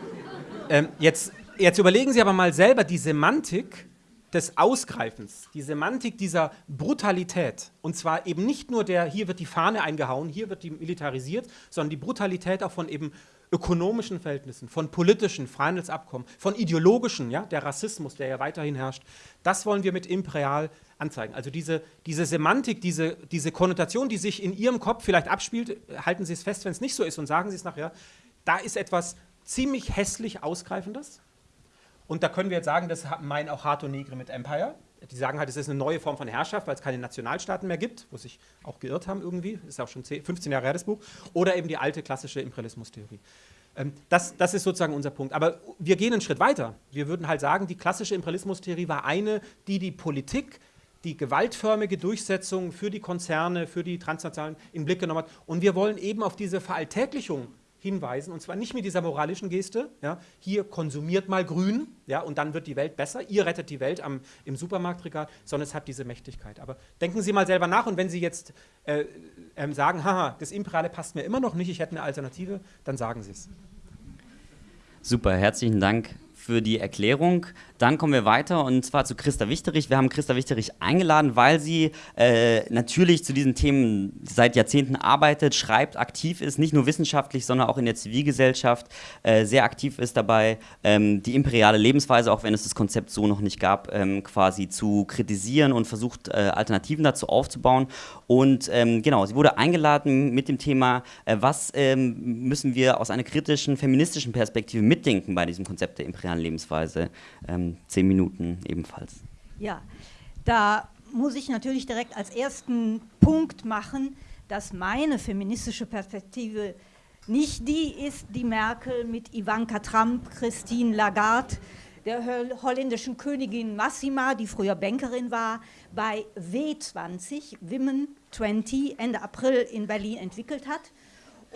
ähm, jetzt, jetzt überlegen Sie aber mal selber die Semantik des Ausgreifens, die Semantik dieser Brutalität. Und zwar eben nicht nur der, hier wird die Fahne eingehauen, hier wird die militarisiert, sondern die Brutalität auch von eben ökonomischen Verhältnissen, von politischen Freihandelsabkommen, von ideologischen, ja, der Rassismus, der ja weiterhin herrscht, das wollen wir mit Imperial anzeigen. Also diese, diese Semantik, diese, diese Konnotation, die sich in Ihrem Kopf vielleicht abspielt, halten Sie es fest, wenn es nicht so ist und sagen Sie es nachher, da ist etwas ziemlich hässlich Ausgreifendes. Und da können wir jetzt sagen, das meinen auch Hato Negri mit Empire. Die sagen halt, es ist eine neue Form von Herrschaft, weil es keine Nationalstaaten mehr gibt, wo sich auch geirrt haben irgendwie. Ist auch schon 10, 15 Jahre her, das Buch. Oder eben die alte klassische Imperialismustheorie. Ähm, das, das ist sozusagen unser Punkt. Aber wir gehen einen Schritt weiter. Wir würden halt sagen, die klassische Imperialismustheorie war eine, die die Politik, die gewaltförmige Durchsetzung für die Konzerne, für die Transnationalen in den Blick genommen hat. Und wir wollen eben auf diese Veralltäglichung hinweisen, und zwar nicht mit dieser moralischen Geste, ja, hier konsumiert mal grün, ja, und dann wird die Welt besser, ihr rettet die Welt am, im Supermarktregal, sondern es hat diese Mächtigkeit. Aber denken Sie mal selber nach und wenn Sie jetzt äh, äh, sagen, haha, das Imperiale passt mir immer noch nicht, ich hätte eine Alternative, dann sagen Sie es. Super, herzlichen Dank für die Erklärung. Dann kommen wir weiter und zwar zu Christa Wichterich. Wir haben Christa Wichterich eingeladen, weil sie äh, natürlich zu diesen Themen seit Jahrzehnten arbeitet, schreibt, aktiv ist, nicht nur wissenschaftlich, sondern auch in der Zivilgesellschaft äh, sehr aktiv ist dabei, ähm, die imperiale Lebensweise, auch wenn es das Konzept so noch nicht gab, ähm, quasi zu kritisieren und versucht, äh, Alternativen dazu aufzubauen. Und ähm, genau, sie wurde eingeladen mit dem Thema, äh, was ähm, müssen wir aus einer kritischen feministischen Perspektive mitdenken bei diesem Konzept der imperialen Lebensweise. Ähm, zehn Minuten ebenfalls. Ja, da muss ich natürlich direkt als ersten Punkt machen, dass meine feministische Perspektive nicht die ist, die Merkel mit Ivanka Trump, Christine Lagarde, der holländischen Königin Massima, die früher Bankerin war, bei W20, Women 20, Ende April in Berlin entwickelt hat.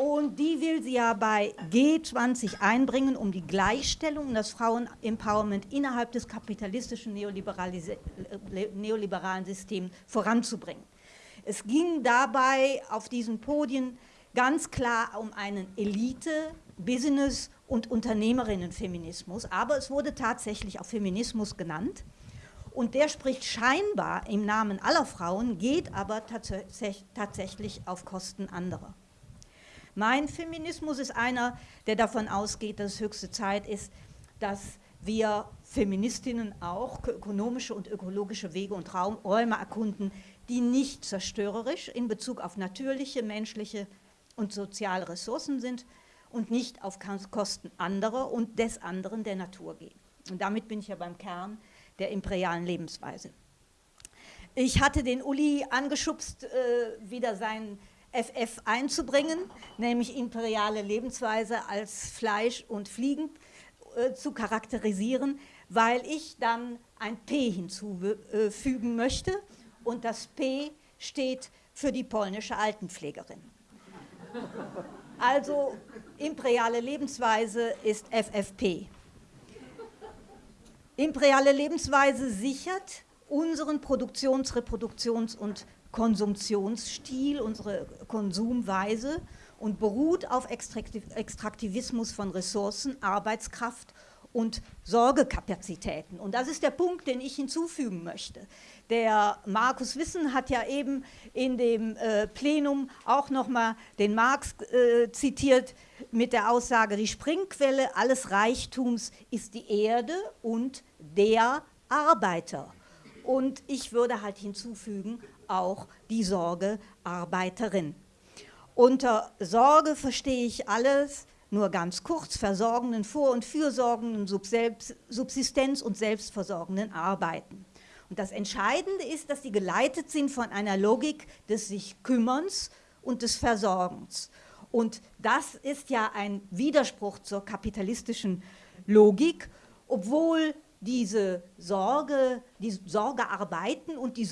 Und die will sie ja bei G20 einbringen, um die Gleichstellung und das Frauenempowerment innerhalb des kapitalistischen neoliberalen Systems voranzubringen. Es ging dabei auf diesen Podien ganz klar um einen Elite-, Business- und Unternehmerinnenfeminismus, aber es wurde tatsächlich auch Feminismus genannt. Und der spricht scheinbar im Namen aller Frauen, geht aber tats tatsächlich auf Kosten anderer. Mein Feminismus ist einer, der davon ausgeht, dass es höchste Zeit ist, dass wir Feministinnen auch ökonomische und ökologische Wege und Räume erkunden, die nicht zerstörerisch in Bezug auf natürliche, menschliche und soziale Ressourcen sind und nicht auf Kosten anderer und des anderen der Natur gehen. Und damit bin ich ja beim Kern der imperialen Lebensweise. Ich hatte den Uli angeschubst, äh, wieder sein FF einzubringen, nämlich imperiale Lebensweise als Fleisch und Fliegen äh, zu charakterisieren, weil ich dann ein P hinzufügen möchte und das P steht für die polnische Altenpflegerin. Also imperiale Lebensweise ist FFP. Imperiale Lebensweise sichert unseren Produktions-, Reproduktions- und Konsumtionsstil, unsere Konsumweise und beruht auf Extraktivismus von Ressourcen, Arbeitskraft und Sorgekapazitäten. Und das ist der Punkt, den ich hinzufügen möchte. Der Markus Wissen hat ja eben in dem äh, Plenum auch nochmal den Marx äh, zitiert mit der Aussage, die Springquelle alles Reichtums ist die Erde und der Arbeiter. Und ich würde halt hinzufügen, auch die Sorgearbeiterin. Unter Sorge verstehe ich alles, nur ganz kurz, versorgenden, vor- und fürsorgenden, Subsistenz- und selbstversorgenden Arbeiten. Und das Entscheidende ist, dass sie geleitet sind von einer Logik des sich Kümmerns und des Versorgens. Und das ist ja ein Widerspruch zur kapitalistischen Logik, obwohl diese Sorge, die Sorgearbeiten und die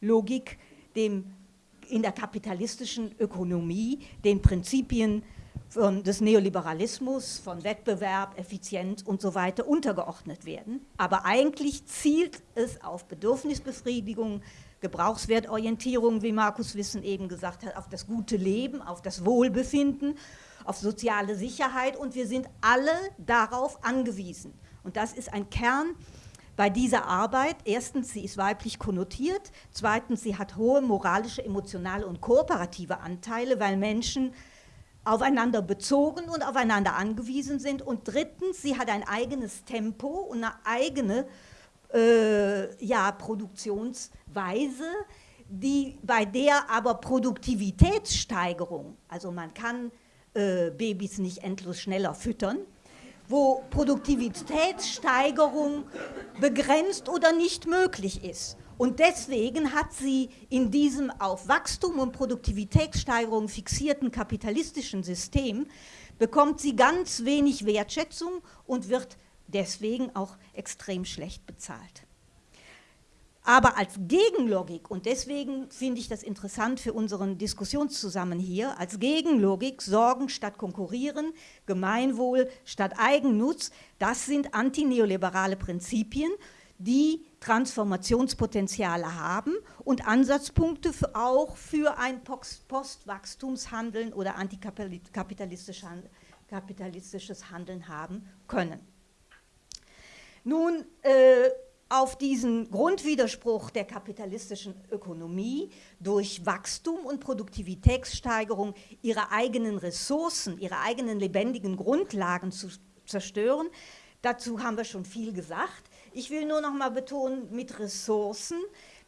Sorgelogik dem in der kapitalistischen Ökonomie den Prinzipien von, des Neoliberalismus, von Wettbewerb, Effizienz und so weiter untergeordnet werden. Aber eigentlich zielt es auf Bedürfnisbefriedigung, Gebrauchswertorientierung, wie Markus Wissen eben gesagt hat, auf das gute Leben, auf das Wohlbefinden, auf soziale Sicherheit und wir sind alle darauf angewiesen. Und das ist ein Kern bei dieser Arbeit. Erstens, sie ist weiblich konnotiert. Zweitens, sie hat hohe moralische, emotionale und kooperative Anteile, weil Menschen aufeinander bezogen und aufeinander angewiesen sind. Und drittens, sie hat ein eigenes Tempo und eine eigene äh, ja, Produktionsweise, die, bei der aber Produktivitätssteigerung, also man kann äh, Babys nicht endlos schneller füttern, wo Produktivitätssteigerung begrenzt oder nicht möglich ist. Und deswegen hat sie in diesem auf Wachstum und Produktivitätssteigerung fixierten kapitalistischen System, bekommt sie ganz wenig Wertschätzung und wird deswegen auch extrem schlecht bezahlt. Aber als Gegenlogik, und deswegen finde ich das interessant für unseren Diskussionszusammen hier, als Gegenlogik Sorgen statt Konkurrieren, Gemeinwohl statt Eigennutz, das sind antineoliberale Prinzipien, die Transformationspotenziale haben und Ansatzpunkte für auch für ein Postwachstumshandeln oder antikapitalistisches Handeln haben können. Nun, äh, auf diesen Grundwiderspruch der kapitalistischen Ökonomie durch Wachstum und Produktivitätssteigerung ihre eigenen Ressourcen, ihre eigenen lebendigen Grundlagen zu zerstören. Dazu haben wir schon viel gesagt. Ich will nur noch mal betonen, mit Ressourcen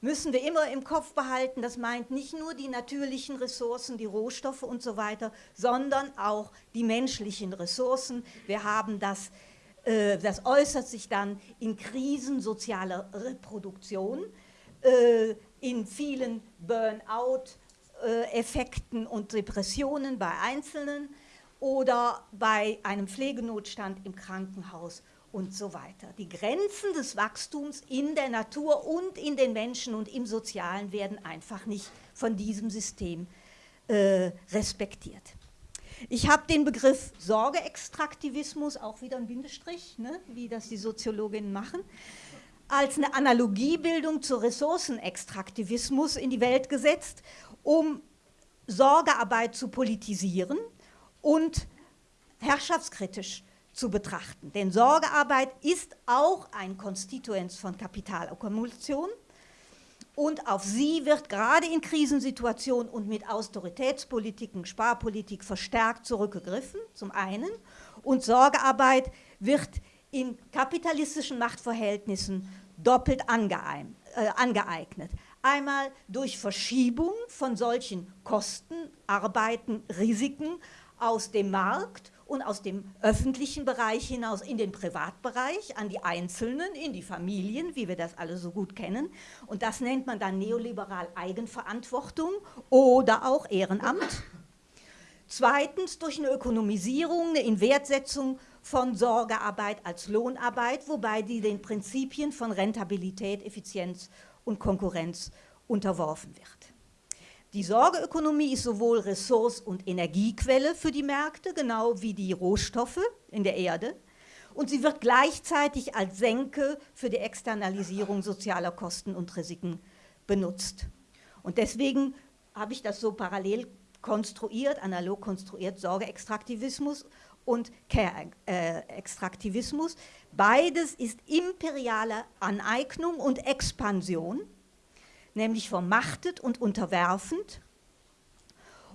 müssen wir immer im Kopf behalten, das meint nicht nur die natürlichen Ressourcen, die Rohstoffe und so weiter, sondern auch die menschlichen Ressourcen. Wir haben das das äußert sich dann in Krisen sozialer Reproduktion, äh, in vielen Burnout-Effekten und Depressionen bei Einzelnen oder bei einem Pflegenotstand im Krankenhaus und so weiter. Die Grenzen des Wachstums in der Natur und in den Menschen und im Sozialen werden einfach nicht von diesem System äh, respektiert. Ich habe den Begriff Sorgeextraktivismus, auch wieder ein Bindestrich, ne, wie das die Soziologinnen machen, als eine Analogiebildung zu Ressourcenextraktivismus in die Welt gesetzt, um Sorgearbeit zu politisieren und herrschaftskritisch zu betrachten. Denn Sorgearbeit ist auch ein Konstituenz von Kapitalakkumulation und auf sie wird gerade in Krisensituationen und mit Austeritätspolitiken, Sparpolitik verstärkt zurückgegriffen, zum einen. Und Sorgearbeit wird in kapitalistischen Machtverhältnissen doppelt. Äh, angeeignet. Einmal durch Verschiebung von solchen Kosten, Arbeiten, Risiken aus dem Markt und aus dem öffentlichen Bereich hinaus in den Privatbereich, an die Einzelnen, in die Familien, wie wir das alle so gut kennen. Und das nennt man dann neoliberal Eigenverantwortung oder auch Ehrenamt. Zweitens durch eine Ökonomisierung, eine Inwertsetzung von Sorgearbeit als Lohnarbeit, wobei die den Prinzipien von Rentabilität, Effizienz und Konkurrenz unterworfen wird. Die Sorgeökonomie ist sowohl Ressource- und Energiequelle für die Märkte, genau wie die Rohstoffe in der Erde. Und sie wird gleichzeitig als Senke für die Externalisierung sozialer Kosten und Risiken benutzt. Und deswegen habe ich das so parallel konstruiert, analog konstruiert, Sorgeextraktivismus und Care-Extraktivismus. Beides ist imperiale Aneignung und Expansion nämlich vermachtet und unterwerfend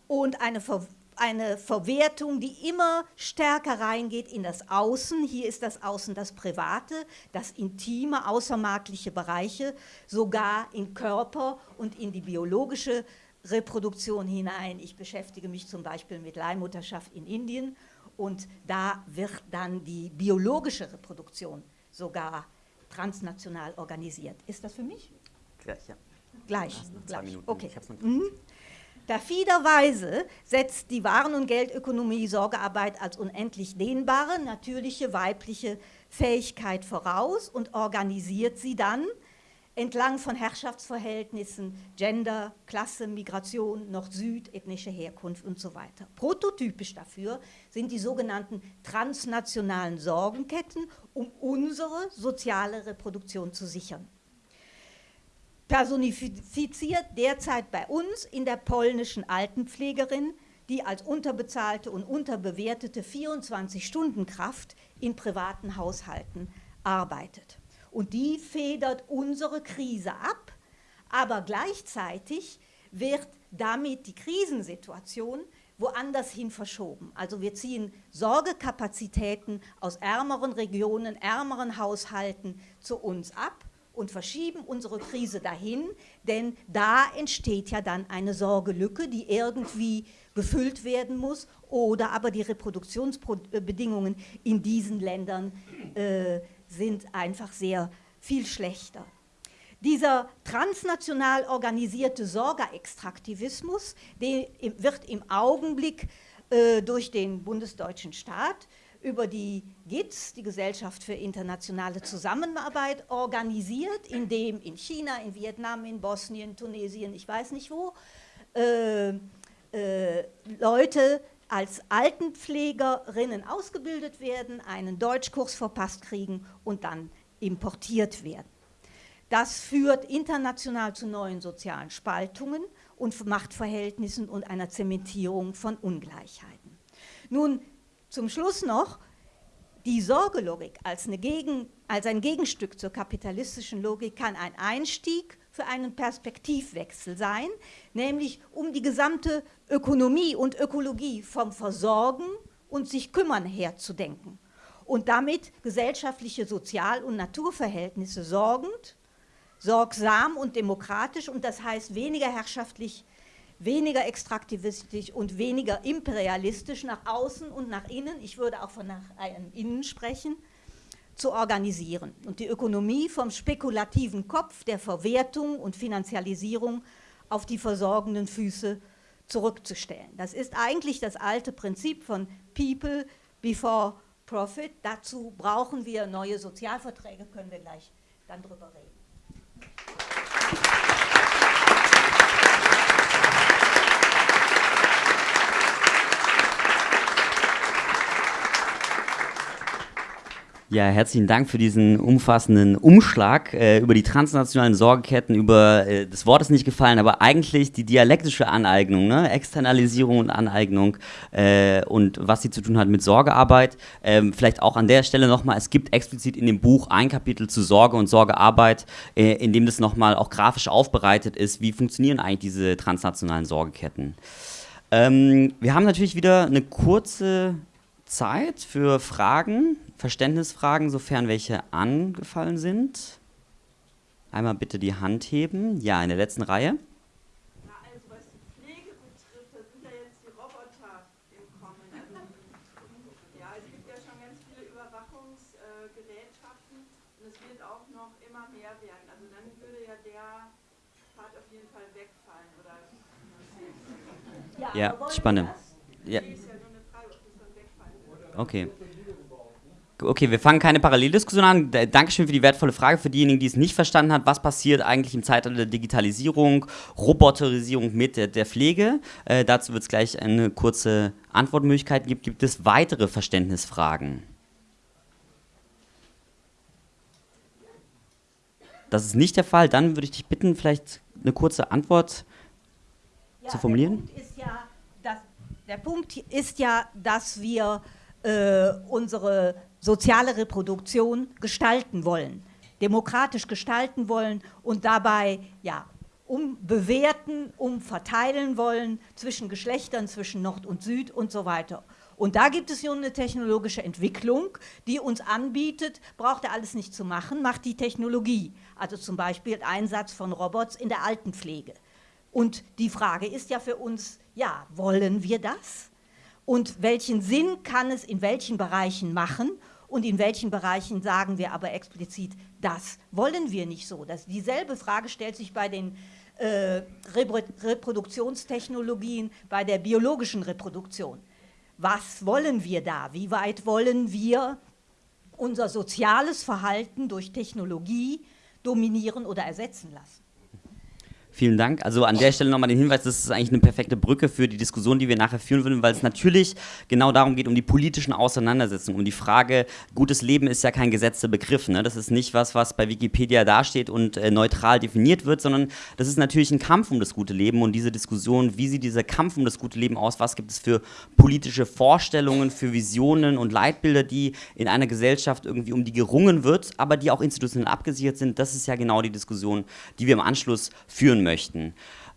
und eine, Ver eine Verwertung, die immer stärker reingeht in das Außen. Hier ist das Außen das Private, das intime, außermarktliche Bereiche, sogar in Körper und in die biologische Reproduktion hinein. Ich beschäftige mich zum Beispiel mit Leihmutterschaft in Indien und da wird dann die biologische Reproduktion sogar transnational organisiert. Ist das für mich? Gleich, ja. Gleich. Gleich. Minuten. Okay. Mhm. Perfiderweise setzt die Waren- und Geldökonomie Sorgearbeit als unendlich dehnbare, natürliche weibliche Fähigkeit voraus und organisiert sie dann entlang von Herrschaftsverhältnissen, Gender, Klasse, Migration, Nord-Süd, ethnische Herkunft und so weiter. Prototypisch dafür sind die sogenannten transnationalen Sorgenketten, um unsere soziale Reproduktion zu sichern personifiziert derzeit bei uns in der polnischen Altenpflegerin, die als unterbezahlte und unterbewertete 24-Stunden-Kraft in privaten Haushalten arbeitet. Und die federt unsere Krise ab, aber gleichzeitig wird damit die Krisensituation woanders hin verschoben. Also wir ziehen Sorgekapazitäten aus ärmeren Regionen, ärmeren Haushalten zu uns ab und verschieben unsere Krise dahin, denn da entsteht ja dann eine Sorgelücke, die irgendwie gefüllt werden muss oder aber die Reproduktionsbedingungen in diesen Ländern äh, sind einfach sehr viel schlechter. Dieser transnational organisierte Sorgerextraktivismus wird im Augenblick äh, durch den bundesdeutschen Staat über die GITS, die Gesellschaft für internationale Zusammenarbeit, organisiert, in dem in China, in Vietnam, in Bosnien, Tunesien, ich weiß nicht wo, äh, äh, Leute als Altenpflegerinnen ausgebildet werden, einen Deutschkurs verpasst kriegen und dann importiert werden. Das führt international zu neuen sozialen Spaltungen und Machtverhältnissen und einer Zementierung von Ungleichheiten. Nun, zum Schluss noch, Die Sorgelogik als, Gegen, als ein Gegenstück zur kapitalistischen Logik kann ein Einstieg für einen Perspektivwechsel sein, nämlich um die gesamte Ökonomie und Ökologie vom Versorgen und sich kümmern herzudenken und damit gesellschaftliche Sozial- und Naturverhältnisse sorgend, sorgsam und demokratisch und das heißt weniger herrschaftlich, weniger extraktivistisch und weniger imperialistisch nach außen und nach innen, ich würde auch von nach innen sprechen, zu organisieren und die Ökonomie vom spekulativen Kopf der Verwertung und Finanzialisierung auf die versorgenden Füße zurückzustellen. Das ist eigentlich das alte Prinzip von People before Profit. Dazu brauchen wir neue Sozialverträge, können wir gleich dann drüber reden. Ja, herzlichen Dank für diesen umfassenden Umschlag äh, über die transnationalen Sorgeketten. Über äh, das Wort ist nicht gefallen, aber eigentlich die dialektische Aneignung, ne? Externalisierung und Aneignung äh, und was sie zu tun hat mit Sorgearbeit. Ähm, vielleicht auch an der Stelle nochmal: Es gibt explizit in dem Buch ein Kapitel zu Sorge und Sorgearbeit, äh, in dem das nochmal auch grafisch aufbereitet ist. Wie funktionieren eigentlich diese transnationalen Sorgeketten? Ähm, wir haben natürlich wieder eine kurze Zeit für Fragen. Verständnisfragen, sofern welche angefallen sind. Einmal bitte die Hand heben. Ja, in der letzten Reihe. Ja, also was die Pflege betrifft, da sind ja jetzt die Roboter im Kommen. Also, ja, es gibt ja schon ganz viele Überwachungsgerätschaften äh, und es wird auch noch immer mehr werden. Also dann würde ja der Part auf jeden Fall wegfallen, oder? Ja, spannend. Ja. Okay. Okay, wir fangen keine Paralleldiskussion an. Dankeschön für die wertvolle Frage. Für diejenigen, die es nicht verstanden haben, was passiert eigentlich im Zeitalter der Digitalisierung, Roboterisierung mit der, der Pflege? Äh, dazu wird es gleich eine kurze Antwortmöglichkeit geben. Gibt es weitere Verständnisfragen? Das ist nicht der Fall. Dann würde ich dich bitten, vielleicht eine kurze Antwort ja, zu formulieren. Der Punkt ist ja, dass, Punkt ist ja, dass wir äh, unsere soziale Reproduktion gestalten wollen, demokratisch gestalten wollen und dabei ja, umbewerten, umverteilen wollen zwischen Geschlechtern, zwischen Nord und Süd und so weiter. Und da gibt es nun eine technologische Entwicklung, die uns anbietet, braucht er alles nicht zu machen, macht die Technologie. Also zum Beispiel Einsatz von Robots in der Altenpflege. Und die Frage ist ja für uns, ja, wollen wir das? Und welchen Sinn kann es in welchen Bereichen machen? Und in welchen Bereichen sagen wir aber explizit, das wollen wir nicht so. Das, dieselbe Frage stellt sich bei den äh, Reproduktionstechnologien, bei der biologischen Reproduktion. Was wollen wir da? Wie weit wollen wir unser soziales Verhalten durch Technologie dominieren oder ersetzen lassen? Vielen Dank. Also an der Stelle nochmal den Hinweis, das ist eigentlich eine perfekte Brücke für die Diskussion, die wir nachher führen würden, weil es natürlich genau darum geht, um die politischen Auseinandersetzungen, um die Frage, gutes Leben ist ja kein gesetzter Begriff. Ne? Das ist nicht was, was bei Wikipedia dasteht und äh, neutral definiert wird, sondern das ist natürlich ein Kampf um das gute Leben und diese Diskussion, wie sieht dieser Kampf um das gute Leben aus, was gibt es für politische Vorstellungen, für Visionen und Leitbilder, die in einer Gesellschaft irgendwie um die gerungen wird, aber die auch institutionell abgesichert sind, das ist ja genau die Diskussion, die wir im Anschluss führen möchten möchten.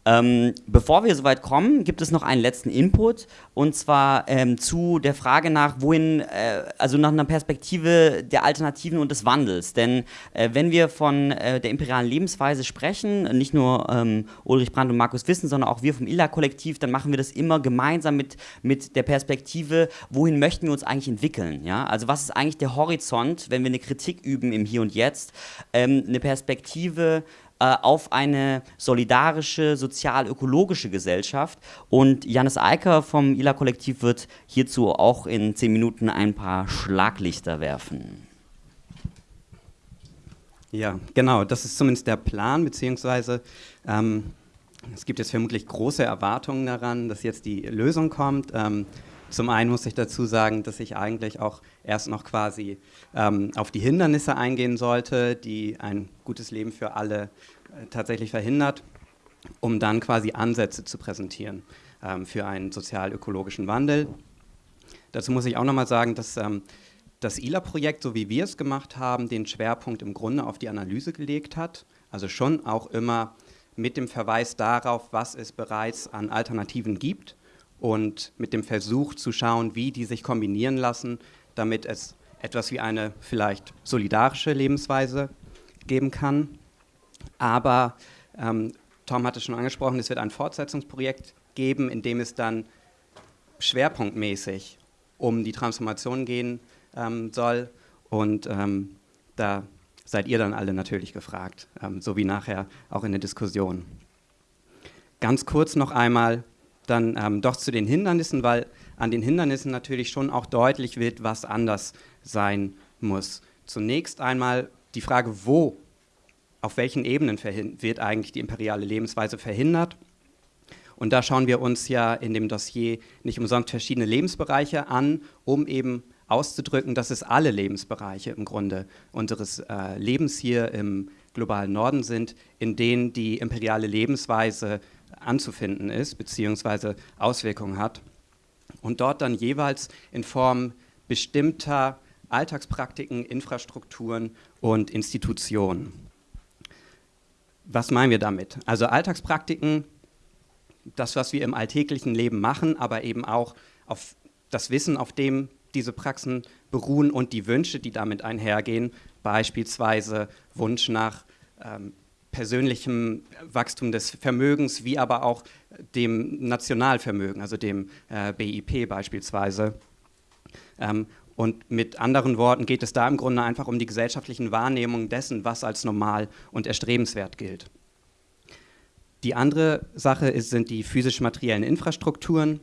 Ähm, bevor wir soweit kommen, gibt es noch einen letzten Input und zwar ähm, zu der Frage nach, wohin, äh, also nach einer Perspektive der Alternativen und des Wandels. Denn äh, wenn wir von äh, der imperialen Lebensweise sprechen, nicht nur ähm, Ulrich Brandt und Markus Wissen, sondern auch wir vom ILA-Kollektiv, dann machen wir das immer gemeinsam mit, mit der Perspektive, wohin möchten wir uns eigentlich entwickeln. Ja? Also, was ist eigentlich der Horizont, wenn wir eine Kritik üben im Hier und Jetzt? Ähm, eine Perspektive, äh, auf eine solidarische, sozial-ökologische Gesellschaft. Und Janis Eiker vom ILA-Kollektiv wird hierzu auch in zehn Minuten ein paar Schlaglichter werfen. Ja, genau, das ist zumindest der Plan, beziehungsweise ähm, es gibt jetzt vermutlich große Erwartungen daran, dass jetzt die Lösung kommt. Ähm, zum einen muss ich dazu sagen, dass ich eigentlich auch erst noch quasi ähm, auf die Hindernisse eingehen sollte, die ein gutes Leben für alle äh, tatsächlich verhindert, um dann quasi Ansätze zu präsentieren ähm, für einen sozial-ökologischen Wandel. Dazu muss ich auch nochmal sagen, dass ähm, das ILA-Projekt, so wie wir es gemacht haben, den Schwerpunkt im Grunde auf die Analyse gelegt hat. Also schon auch immer mit dem Verweis darauf, was es bereits an Alternativen gibt und mit dem Versuch zu schauen, wie die sich kombinieren lassen, damit es etwas wie eine vielleicht solidarische Lebensweise geben kann. Aber ähm, Tom hatte schon angesprochen, es wird ein Fortsetzungsprojekt geben, in dem es dann schwerpunktmäßig um die Transformation gehen ähm, soll. Und ähm, da seid ihr dann alle natürlich gefragt, ähm, so wie nachher auch in der Diskussion. Ganz kurz noch einmal dann ähm, doch zu den Hindernissen, weil an den Hindernissen natürlich schon auch deutlich wird, was anders sein muss. Zunächst einmal die Frage, wo, auf welchen Ebenen wird eigentlich die imperiale Lebensweise verhindert. Und da schauen wir uns ja in dem Dossier nicht umsonst verschiedene Lebensbereiche an, um eben auszudrücken, dass es alle Lebensbereiche im Grunde unseres äh, Lebens hier im globalen Norden sind, in denen die imperiale Lebensweise anzufinden ist bzw. Auswirkungen hat und dort dann jeweils in Form bestimmter Alltagspraktiken, Infrastrukturen und Institutionen. Was meinen wir damit? Also Alltagspraktiken das, was wir im alltäglichen Leben machen, aber eben auch auf das Wissen, auf dem diese Praxen beruhen und die Wünsche, die damit einhergehen, beispielsweise Wunsch nach ähm, persönlichem Wachstum des Vermögens, wie aber auch dem Nationalvermögen, also dem äh, BIP beispielsweise. Ähm, und mit anderen Worten geht es da im Grunde einfach um die gesellschaftlichen Wahrnehmungen dessen, was als normal und erstrebenswert gilt. Die andere Sache ist, sind die physisch-materiellen Infrastrukturen.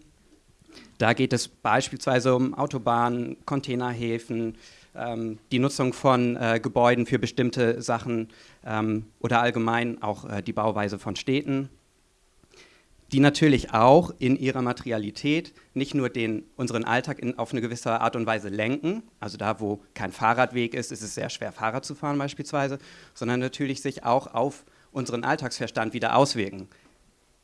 Da geht es beispielsweise um Autobahnen, Containerhäfen, ähm, die Nutzung von äh, Gebäuden für bestimmte Sachen ähm, oder allgemein auch äh, die Bauweise von Städten, die natürlich auch in ihrer Materialität nicht nur den, unseren Alltag in, auf eine gewisse Art und Weise lenken, also da, wo kein Fahrradweg ist, ist es sehr schwer, Fahrrad zu fahren beispielsweise, sondern natürlich sich auch auf unseren Alltagsverstand wieder auswirken.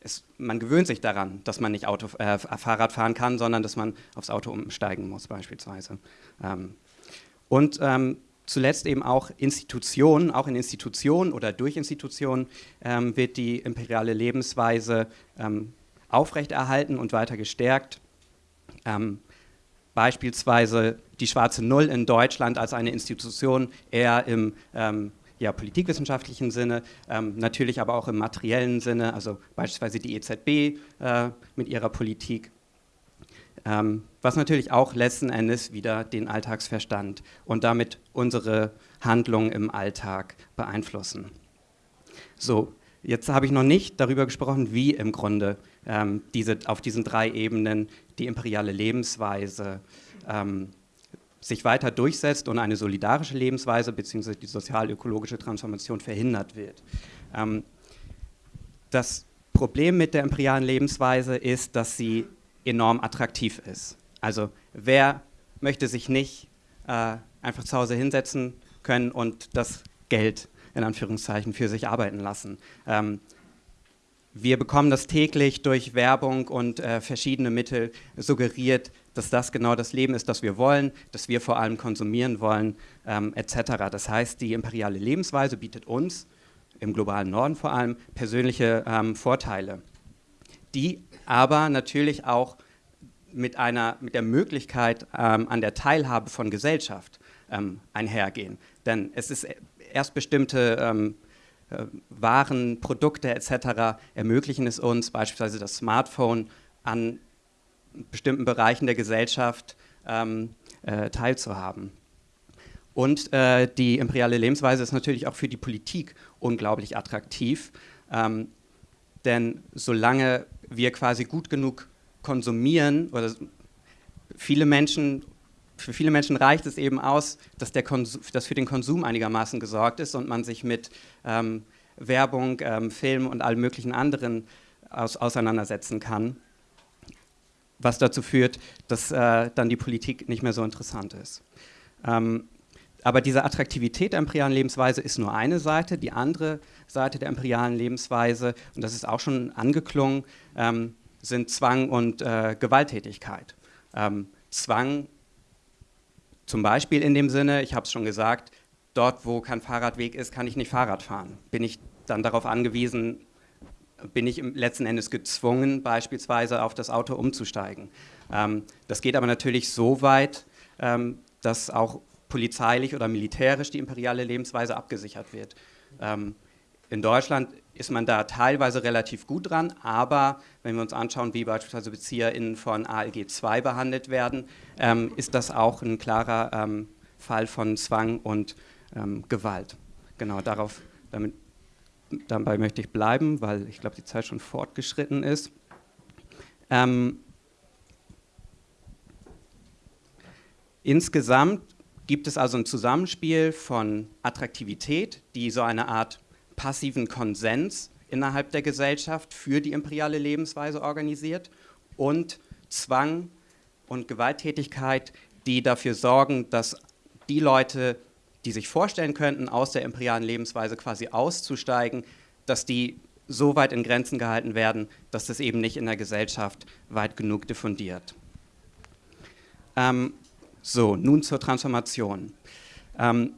Es, man gewöhnt sich daran, dass man nicht Auto, äh, Fahrrad fahren kann, sondern dass man aufs Auto umsteigen muss beispielsweise. Ähm, und ähm, zuletzt eben auch Institutionen, auch in Institutionen oder durch Institutionen ähm, wird die imperiale Lebensweise ähm, aufrechterhalten und weiter gestärkt. Ähm, beispielsweise die Schwarze Null in Deutschland als eine Institution eher im ähm, ja, politikwissenschaftlichen Sinne, ähm, natürlich aber auch im materiellen Sinne, also beispielsweise die EZB äh, mit ihrer Politik, ähm, was natürlich auch letzten Endes wieder den Alltagsverstand und damit unsere Handlungen im Alltag beeinflussen. So, jetzt habe ich noch nicht darüber gesprochen, wie im Grunde ähm, diese, auf diesen drei Ebenen die imperiale Lebensweise ähm, sich weiter durchsetzt und eine solidarische Lebensweise bzw. die sozial-ökologische Transformation verhindert wird. Ähm, das Problem mit der imperialen Lebensweise ist, dass sie enorm attraktiv ist. Also wer möchte sich nicht äh, einfach zu Hause hinsetzen können und das Geld in Anführungszeichen für sich arbeiten lassen? Ähm, wir bekommen das täglich durch Werbung und äh, verschiedene Mittel suggeriert, dass das genau das Leben ist, das wir wollen, das wir vor allem konsumieren wollen, ähm, etc. Das heißt, die imperiale Lebensweise bietet uns, im globalen Norden vor allem, persönliche ähm, Vorteile, die aber natürlich auch mit, einer, mit der Möglichkeit ähm, an der Teilhabe von Gesellschaft ähm, einhergehen. Denn es ist erst bestimmte ähm, äh, Waren, Produkte etc. ermöglichen es uns, beispielsweise das Smartphone, an bestimmten Bereichen der Gesellschaft ähm, äh, teilzuhaben. Und äh, die imperiale Lebensweise ist natürlich auch für die Politik unglaublich attraktiv, ähm, denn solange wir quasi gut genug konsumieren, oder viele Menschen, für viele Menschen reicht es eben aus, dass, der dass für den Konsum einigermaßen gesorgt ist und man sich mit ähm, Werbung, ähm, Film und allen möglichen anderen aus, auseinandersetzen kann was dazu führt, dass äh, dann die Politik nicht mehr so interessant ist. Ähm, aber diese Attraktivität der imperialen Lebensweise ist nur eine Seite. Die andere Seite der imperialen Lebensweise, und das ist auch schon angeklungen, ähm, sind Zwang und äh, Gewalttätigkeit. Ähm, Zwang Zum Beispiel in dem Sinne, ich habe es schon gesagt, dort, wo kein Fahrradweg ist, kann ich nicht Fahrrad fahren. Bin ich dann darauf angewiesen, bin ich letzten Endes gezwungen, beispielsweise auf das Auto umzusteigen. Ähm, das geht aber natürlich so weit, ähm, dass auch polizeilich oder militärisch die imperiale Lebensweise abgesichert wird. Ähm, in Deutschland ist man da teilweise relativ gut dran, aber wenn wir uns anschauen, wie beispielsweise BezieherInnen von ALG II behandelt werden, ähm, ist das auch ein klarer ähm, Fall von Zwang und ähm, Gewalt. Genau, darauf, damit, dabei möchte ich bleiben, weil ich glaube, die Zeit schon fortgeschritten ist. Ähm, insgesamt gibt es also ein Zusammenspiel von Attraktivität, die so eine Art passiven Konsens innerhalb der Gesellschaft für die imperiale Lebensweise organisiert und Zwang und Gewalttätigkeit, die dafür sorgen, dass die Leute, die sich vorstellen könnten, aus der imperialen Lebensweise quasi auszusteigen, dass die so weit in Grenzen gehalten werden, dass das eben nicht in der Gesellschaft weit genug diffundiert. Ähm, so, nun zur Transformation. Ähm,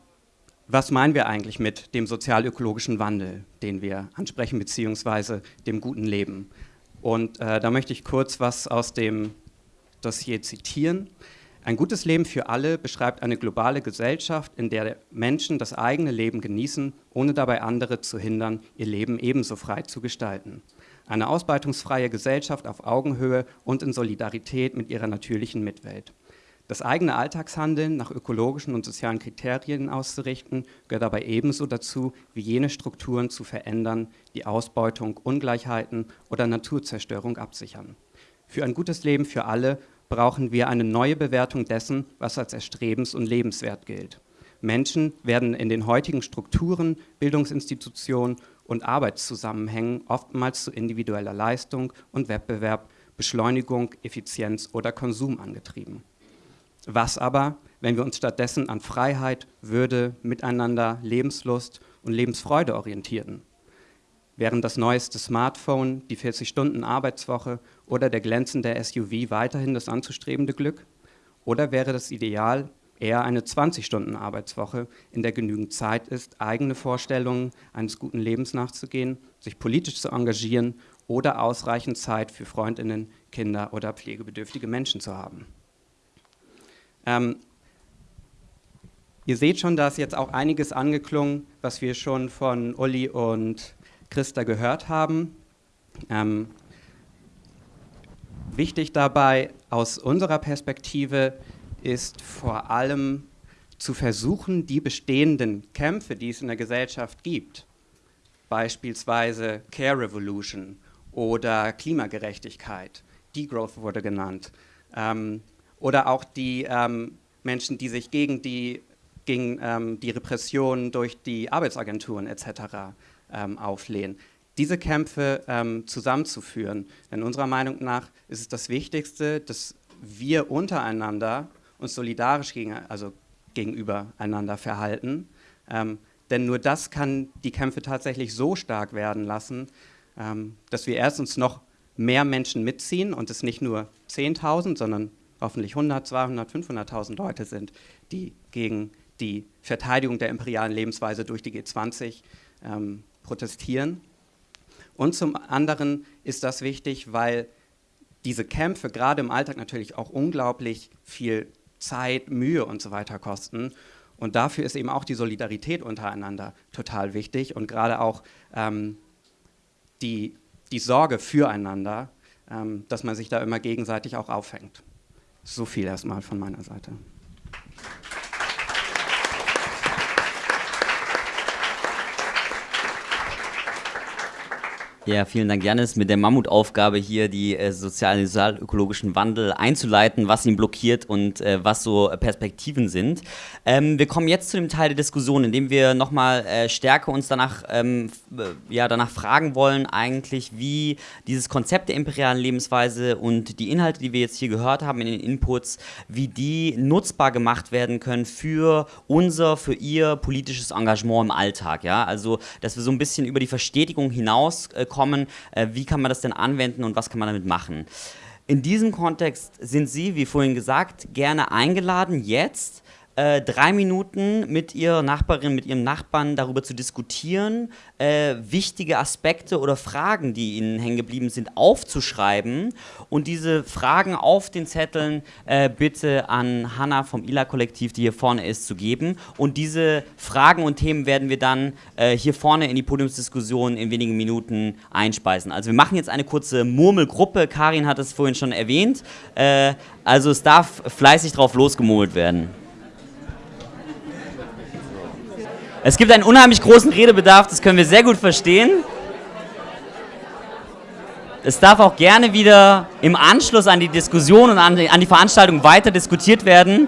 was meinen wir eigentlich mit dem sozial-ökologischen Wandel, den wir ansprechen, beziehungsweise dem guten Leben? Und äh, da möchte ich kurz was aus dem Dossier zitieren. Ein gutes Leben für alle beschreibt eine globale Gesellschaft, in der Menschen das eigene Leben genießen, ohne dabei andere zu hindern, ihr Leben ebenso frei zu gestalten. Eine ausbeutungsfreie Gesellschaft auf Augenhöhe und in Solidarität mit ihrer natürlichen Mitwelt. Das eigene Alltagshandeln nach ökologischen und sozialen Kriterien auszurichten, gehört dabei ebenso dazu, wie jene Strukturen zu verändern, die Ausbeutung, Ungleichheiten oder Naturzerstörung absichern. Für ein gutes Leben für alle brauchen wir eine neue Bewertung dessen, was als erstrebens- und lebenswert gilt. Menschen werden in den heutigen Strukturen, Bildungsinstitutionen und Arbeitszusammenhängen oftmals zu individueller Leistung und Wettbewerb, Beschleunigung, Effizienz oder Konsum angetrieben. Was aber, wenn wir uns stattdessen an Freiheit, Würde, Miteinander, Lebenslust und Lebensfreude orientierten? Wären das neueste Smartphone, die 40-Stunden-Arbeitswoche oder der glänzende SUV weiterhin das anzustrebende Glück? Oder wäre das Ideal eher eine 20-Stunden-Arbeitswoche, in der genügend Zeit ist, eigene Vorstellungen eines guten Lebens nachzugehen, sich politisch zu engagieren oder ausreichend Zeit für Freundinnen, Kinder oder pflegebedürftige Menschen zu haben? Ähm, ihr seht schon, da ist jetzt auch einiges angeklungen, was wir schon von Uli und Christa gehört haben. Ähm, wichtig dabei aus unserer Perspektive ist vor allem zu versuchen, die bestehenden Kämpfe, die es in der Gesellschaft gibt, beispielsweise Care Revolution oder Klimagerechtigkeit, Degrowth wurde genannt, ähm, oder auch die ähm, Menschen, die sich gegen die, gegen, ähm, die Repression durch die Arbeitsagenturen etc. Ähm, auflehnen. Diese Kämpfe ähm, zusammenzuführen. Denn unserer Meinung nach ist es das Wichtigste, dass wir untereinander uns solidarisch gegen, also gegenüber einander verhalten. Ähm, denn nur das kann die Kämpfe tatsächlich so stark werden lassen, ähm, dass wir erstens noch mehr Menschen mitziehen und es nicht nur 10.000, sondern hoffentlich 100, 200, 500.000 Leute sind, die gegen die Verteidigung der imperialen Lebensweise durch die G20 ähm, protestieren. Und zum anderen ist das wichtig, weil diese Kämpfe gerade im Alltag natürlich auch unglaublich viel Zeit, Mühe und so weiter kosten. Und dafür ist eben auch die Solidarität untereinander total wichtig und gerade auch ähm, die, die Sorge füreinander, ähm, dass man sich da immer gegenseitig auch auffängt. So viel erstmal von meiner Seite. Ja, vielen Dank, Janis, mit der Mammutaufgabe hier die äh, sozialen, sozial-ökologischen Wandel einzuleiten, was ihn blockiert und äh, was so Perspektiven sind. Ähm, wir kommen jetzt zu dem Teil der Diskussion, in dem wir nochmal äh, stärker uns danach, ähm, äh, ja, danach fragen wollen, eigentlich, wie dieses Konzept der imperialen Lebensweise und die Inhalte, die wir jetzt hier gehört haben in den Inputs, wie die nutzbar gemacht werden können für unser, für ihr politisches Engagement im Alltag. Ja? Also, dass wir so ein bisschen über die Verstetigung hinaus äh, kommen, äh, wie kann man das denn anwenden und was kann man damit machen. In diesem Kontext sind Sie, wie vorhin gesagt, gerne eingeladen, jetzt äh, drei Minuten mit ihrer Nachbarin, mit ihrem Nachbarn darüber zu diskutieren, äh, wichtige Aspekte oder Fragen, die ihnen hängen geblieben sind, aufzuschreiben und diese Fragen auf den Zetteln äh, bitte an Hanna vom ILA-Kollektiv, die hier vorne ist, zu geben. Und diese Fragen und Themen werden wir dann äh, hier vorne in die Podiumsdiskussion in wenigen Minuten einspeisen. Also wir machen jetzt eine kurze Murmelgruppe. Karin hat es vorhin schon erwähnt. Äh, also es darf fleißig drauf losgemurmelt werden. Es gibt einen unheimlich großen Redebedarf, das können wir sehr gut verstehen. Es darf auch gerne wieder im Anschluss an die Diskussion und an die, an die Veranstaltung weiter diskutiert werden.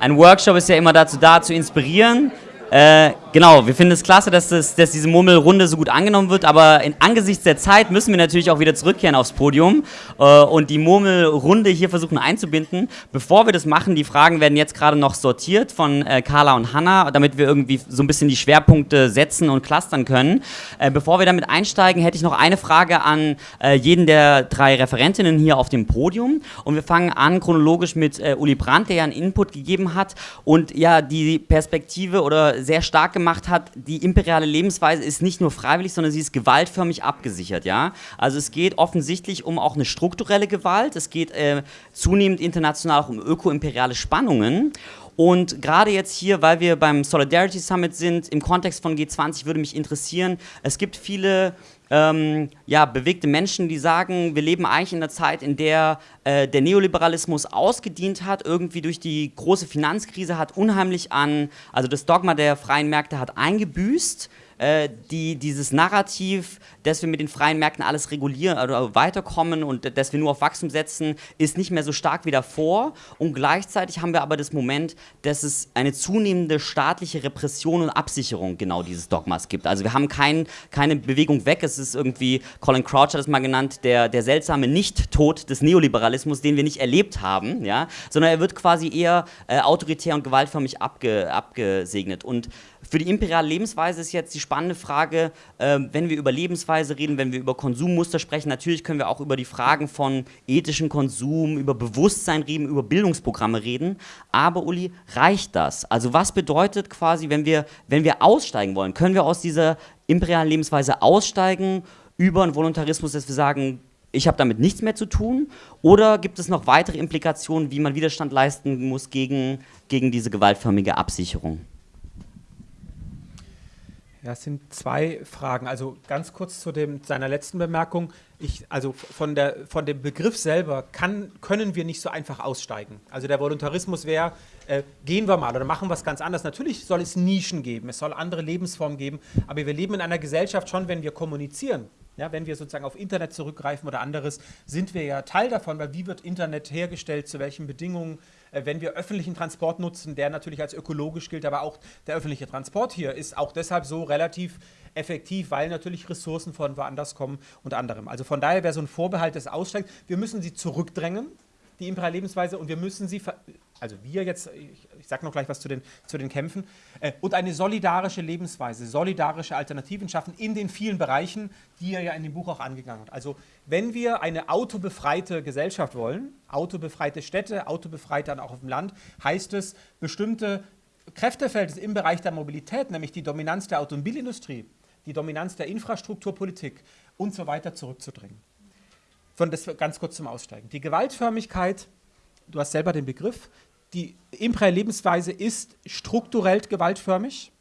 Ein Workshop ist ja immer dazu da, zu inspirieren. Äh, genau, wir finden es klasse, dass, das, dass diese Murmelrunde so gut angenommen wird, aber in, angesichts der Zeit müssen wir natürlich auch wieder zurückkehren aufs Podium äh, und die Murmelrunde hier versuchen einzubinden. Bevor wir das machen, die Fragen werden jetzt gerade noch sortiert von äh, Carla und Hanna, damit wir irgendwie so ein bisschen die Schwerpunkte setzen und clustern können. Äh, bevor wir damit einsteigen, hätte ich noch eine Frage an äh, jeden der drei Referentinnen hier auf dem Podium und wir fangen an chronologisch mit äh, Uli Brandt, der ja einen Input gegeben hat und ja die Perspektive oder sehr stark gemacht hat, die imperiale Lebensweise ist nicht nur freiwillig, sondern sie ist gewaltförmig abgesichert. Ja? Also es geht offensichtlich um auch eine strukturelle Gewalt, es geht äh, zunehmend international auch um ökoimperiale Spannungen. Und gerade jetzt hier, weil wir beim Solidarity Summit sind, im Kontext von G20 würde mich interessieren, es gibt viele ähm, ja, bewegte Menschen, die sagen, wir leben eigentlich in einer Zeit, in der äh, der Neoliberalismus ausgedient hat, irgendwie durch die große Finanzkrise hat unheimlich an, also das Dogma der freien Märkte hat eingebüßt äh, die, dieses Narrativ, dass wir mit den freien Märkten alles regulieren oder weiterkommen und dass wir nur auf Wachstum setzen, ist nicht mehr so stark wie davor. Und gleichzeitig haben wir aber das Moment, dass es eine zunehmende staatliche Repression und Absicherung genau dieses Dogmas gibt. Also wir haben kein, keine Bewegung weg. Es ist irgendwie, Colin Crouch hat es mal genannt, der, der seltsame Nicht-Tod des Neoliberalismus, den wir nicht erlebt haben, ja? sondern er wird quasi eher äh, autoritär und gewaltförmig abge, abgesegnet. Und für die imperiale Lebensweise ist jetzt die spannende Frage, äh, wenn wir über Lebensweise reden, wenn wir über Konsummuster sprechen, natürlich können wir auch über die Fragen von ethischem Konsum, über Bewusstsein reden, über Bildungsprogramme reden. Aber Uli, reicht das? Also was bedeutet quasi, wenn wir, wenn wir aussteigen wollen, können wir aus dieser imperialen Lebensweise aussteigen über einen Voluntarismus, dass wir sagen, ich habe damit nichts mehr zu tun? Oder gibt es noch weitere Implikationen, wie man Widerstand leisten muss gegen, gegen diese gewaltförmige Absicherung? Ja, es sind zwei Fragen. Also ganz kurz zu dem, seiner letzten Bemerkung. Ich, also von, der, von dem Begriff selber kann, können wir nicht so einfach aussteigen. Also der Voluntarismus wäre, äh, gehen wir mal oder machen wir es ganz anders. Natürlich soll es Nischen geben, es soll andere Lebensformen geben, aber wir leben in einer Gesellschaft schon, wenn wir kommunizieren. Ja, wenn wir sozusagen auf Internet zurückgreifen oder anderes, sind wir ja Teil davon, weil wie wird Internet hergestellt, zu welchen Bedingungen, wenn wir öffentlichen Transport nutzen, der natürlich als ökologisch gilt, aber auch der öffentliche Transport hier ist auch deshalb so relativ effektiv, weil natürlich Ressourcen von woanders kommen und anderem. Also von daher wäre so ein Vorbehalt des Aussteigens, wir müssen sie zurückdrängen, die imperiale Lebensweise, und wir müssen sie, also wir jetzt, ich, ich sage noch gleich was zu den, zu den Kämpfen, äh, und eine solidarische Lebensweise, solidarische Alternativen schaffen in den vielen Bereichen, die er ja in dem Buch auch angegangen hat. Also wenn wir eine autobefreite Gesellschaft wollen, autobefreite Städte, autobefreite dann auch auf dem Land, heißt es, bestimmte Kräftefelder im Bereich der Mobilität, nämlich die Dominanz der Automobilindustrie, die Dominanz der Infrastrukturpolitik und so weiter zurückzudrängen. Von das ganz kurz zum Aussteigen. Die Gewaltförmigkeit, du hast selber den Begriff, die imperiale Lebensweise ist strukturell gewaltförmig,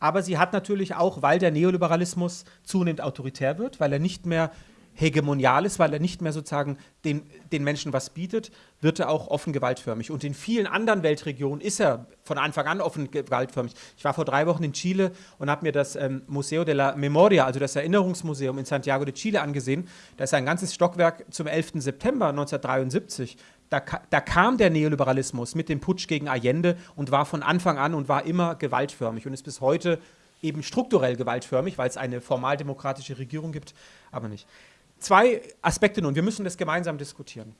aber sie hat natürlich auch, weil der Neoliberalismus zunehmend autoritär wird, weil er nicht mehr hegemonial ist, weil er nicht mehr sozusagen den, den Menschen was bietet, wird er auch offen gewaltförmig. Und in vielen anderen Weltregionen ist er von Anfang an offen gewaltförmig. Ich war vor drei Wochen in Chile und habe mir das ähm, Museo de la Memoria, also das Erinnerungsmuseum in Santiago de Chile angesehen. Da ist ein ganzes Stockwerk zum 11. September 1973. Da, da, kam der Neoliberalismus mit dem Putsch gegen Allende und war von Anfang an und war immer gewaltförmig und ist bis heute eben strukturell gewaltförmig, weil es eine formaldemokratische Regierung gibt, aber nicht zwei Aspekte nun. Wir müssen das gemeinsam diskutieren.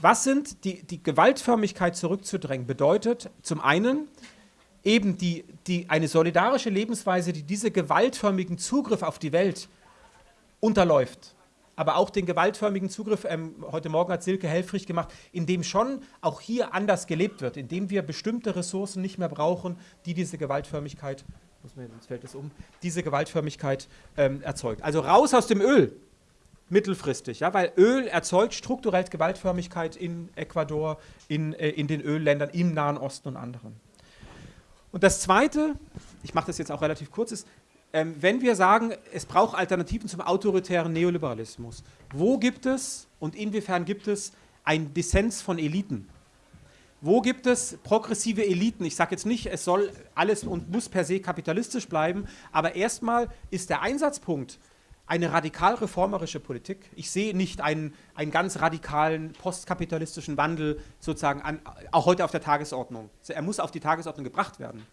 Was sind die, die Gewaltförmigkeit zurückzudrängen? Bedeutet zum einen eben die, die, eine solidarische Lebensweise, die diese gewaltförmigen Zugriff auf die Welt unterläuft. Aber auch den gewaltförmigen Zugriff, ähm, heute Morgen hat Silke Helfrich gemacht, in dem schon auch hier anders gelebt wird, in dem wir bestimmte Ressourcen nicht mehr brauchen, die diese Gewaltförmigkeit, muss man, jetzt fällt es um, diese Gewaltförmigkeit ähm, erzeugt. Also raus aus dem Öl, mittelfristig, ja, weil Öl erzeugt strukturell Gewaltförmigkeit in Ecuador, in, äh, in den Ölländern, im Nahen Osten und anderen. Und das Zweite, ich mache das jetzt auch relativ kurz, ist, ähm, wenn wir sagen, es braucht Alternativen zum autoritären Neoliberalismus, wo gibt es und inwiefern gibt es einen Dissens von Eliten? Wo gibt es progressive Eliten? Ich sage jetzt nicht, es soll alles und muss per se kapitalistisch bleiben, aber erstmal ist der Einsatzpunkt eine radikal reformerische Politik. Ich sehe nicht einen, einen ganz radikalen postkapitalistischen Wandel sozusagen an, auch heute auf der Tagesordnung. Er muss auf die Tagesordnung gebracht werden.